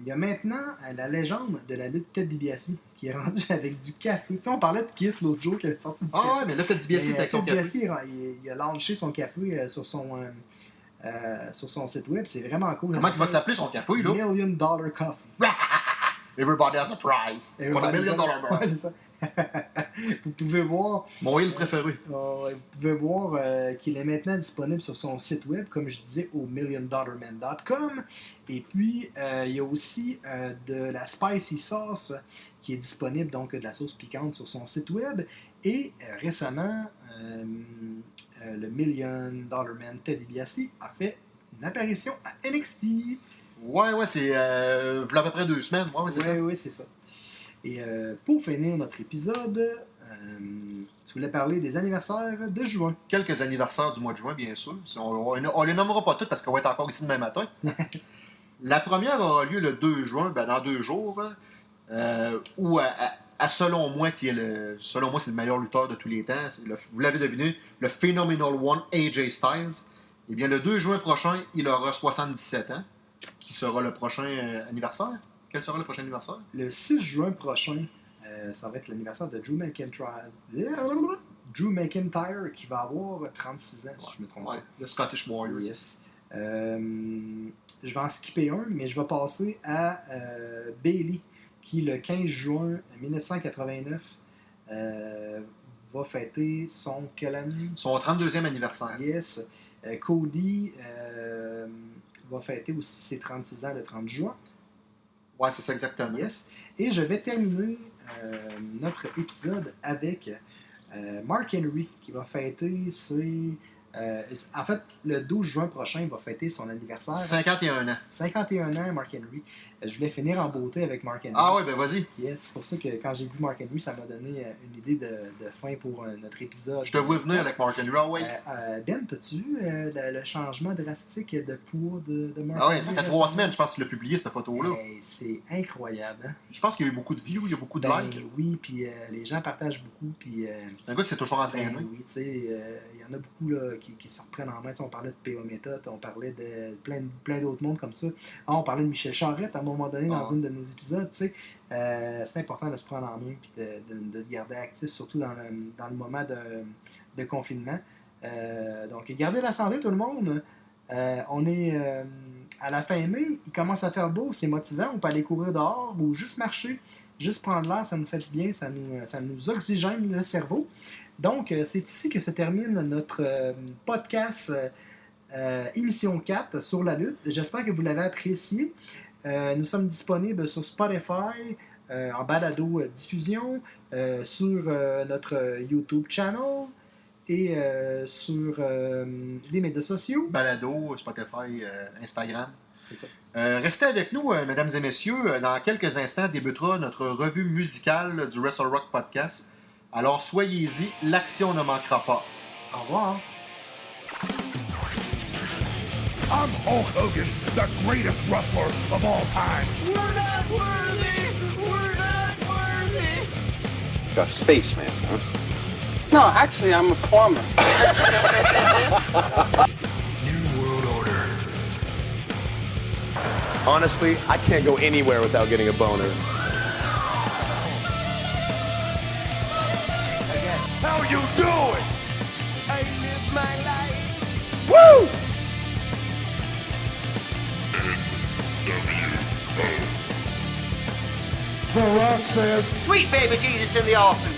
il y a maintenant euh, la légende de la lutte Ted DiBiase qui est rendue avec du café. Tu sais, on parlait de Kiss l'autre jour qui avait sorti du Ah café. ouais, mais là, Ted DiBiase Mais, est euh, avec son café. Il, il a lancé son café sur son, euh, sur son site web. C'est vraiment cool. Comment il va s'appeler son café, là? Million Dollar Coffee. Everybody has a prize. For the Everybody's million dollar Ouais, bill. c'est ça. vous pouvez voir, Mon île préféré. euh, vous pouvez voir euh, qu'il est maintenant disponible sur son site web, comme je disais, au milliondollarman.com. Et puis, euh, il y a aussi euh, de la spicy sauce qui est disponible, donc de la sauce piquante sur son site web. Et récemment, le Million Dollar Man Ted DiBiase a fait une apparition à NXT. Ouais, ouais, c'est euh, à peu près deux semaines. Ouais, ouais, ça. C'est ça. Et euh, pour finir notre épisode, euh, tu voulais parler des anniversaires de juin. Quelques anniversaires du mois de juin, bien sûr. On, on les nommera pas toutes parce qu'on va être encore ici demain matin. La première aura lieu le 2 juin, ben, dans deux jours, euh, où, à, à- à selon moi, qui est le, selon moi, c'est le meilleur lutteur de tous les temps, le- vous l'avez deviné, le Phenomenal One, AJ Styles. Eh bien, le 2 juin prochain, il aura 77 ans, qui sera le prochain anniversaire. Quel sera le prochain anniversaire? Le 6 juin prochain, euh, ça va être l'anniversaire de Drew McIntyre. Drew McIntyre qui va avoir 36 ans, si je me trompe Ouais, pas. le Scottish Warriors. Yes. Euh, je vais en skipper un, mais je vais passer à euh, Bailey, qui le 15 juin 1989 euh, va fêter son quel année? Son 32e anniversaire. Yes. Cody va fêter aussi ses 36 ans le 30 juin. Ouais, c'est ça exactement. Yes. Et je vais terminer euh, notre épisode avec euh, Mark Henry qui va fêter ses. Euh, en fait, le 12 juin prochain, il va fêter son anniversaire. 51 ans. 51 ans, Mark Henry. Euh, je voulais finir en beauté avec Mark Henry. Ah ouais, ben vas-y. Yes, c'est pour ça que quand j'ai vu Mark Henry, ça m'a donné euh, une idée de, de fin pour euh, notre épisode. Je te vois venir avec Mark Henry. Ah euh, ben, t'as-tu vu le, le changement drastique de poids de, de Mark Ah ouais, Henry ça fait trois semaines, je pense, qu'il a publié cette photo-là. C'est incroyable. Hein? Je pense qu'il y a eu beaucoup de views, il y a beaucoup de Ben likes. oui, puis les gens partagent beaucoup, puis C'est un gars qui s'est toujours ben entraîné. oui, tu sais, y en a beaucoup là, qui, qui se reprennent en main. Sais, on parlait de PO Méthode, on parlait de plein, plein d'autres mondes comme ça. Ah, on parlait de Michel Charrette à un moment donné dans Ah. une de nos épisodes, tu sais. Euh, c'est important de se prendre en main puis de, de- de se garder actif, surtout dans le, dans le moment de, de confinement. Euh, donc, gardez la santé, tout le monde. Euh, on est à la fin mai, il commence à faire beau, c'est motivant. On peut aller courir dehors ou juste marcher, juste prendre l'air, ça nous fait du bien, ça nous, ça nous oxygène le cerveau. Donc, euh, c'est ici que se termine notre euh, podcast euh, euh, émission 4 sur la lutte. J'espère que vous l'avez apprécié. Euh, nous sommes disponibles sur Spotify, euh, en balado euh, diffusion, euh, sur euh, notre euh, YouTube channel et euh, sur euh, les médias sociaux. Balado, Spotify, euh, Instagram. C'est ça. Euh, restez avec nous, euh, mesdames et messieurs. Euh, Dans quelques instants débutera notre revue musicale du Wrestle Rock Podcast. Alors soyez-y, l'action ne manquera pas. Au revoir. I'm Hulk Hogan, the greatest wrestler of all time. We're not worthy! We're not worthy! A spaceman, huh? No, actually, I'm a plumber. Honestly, I can't go anywhere without getting a boner. How you doing? I live my life! Woo! Sweet baby Jesus in the offing.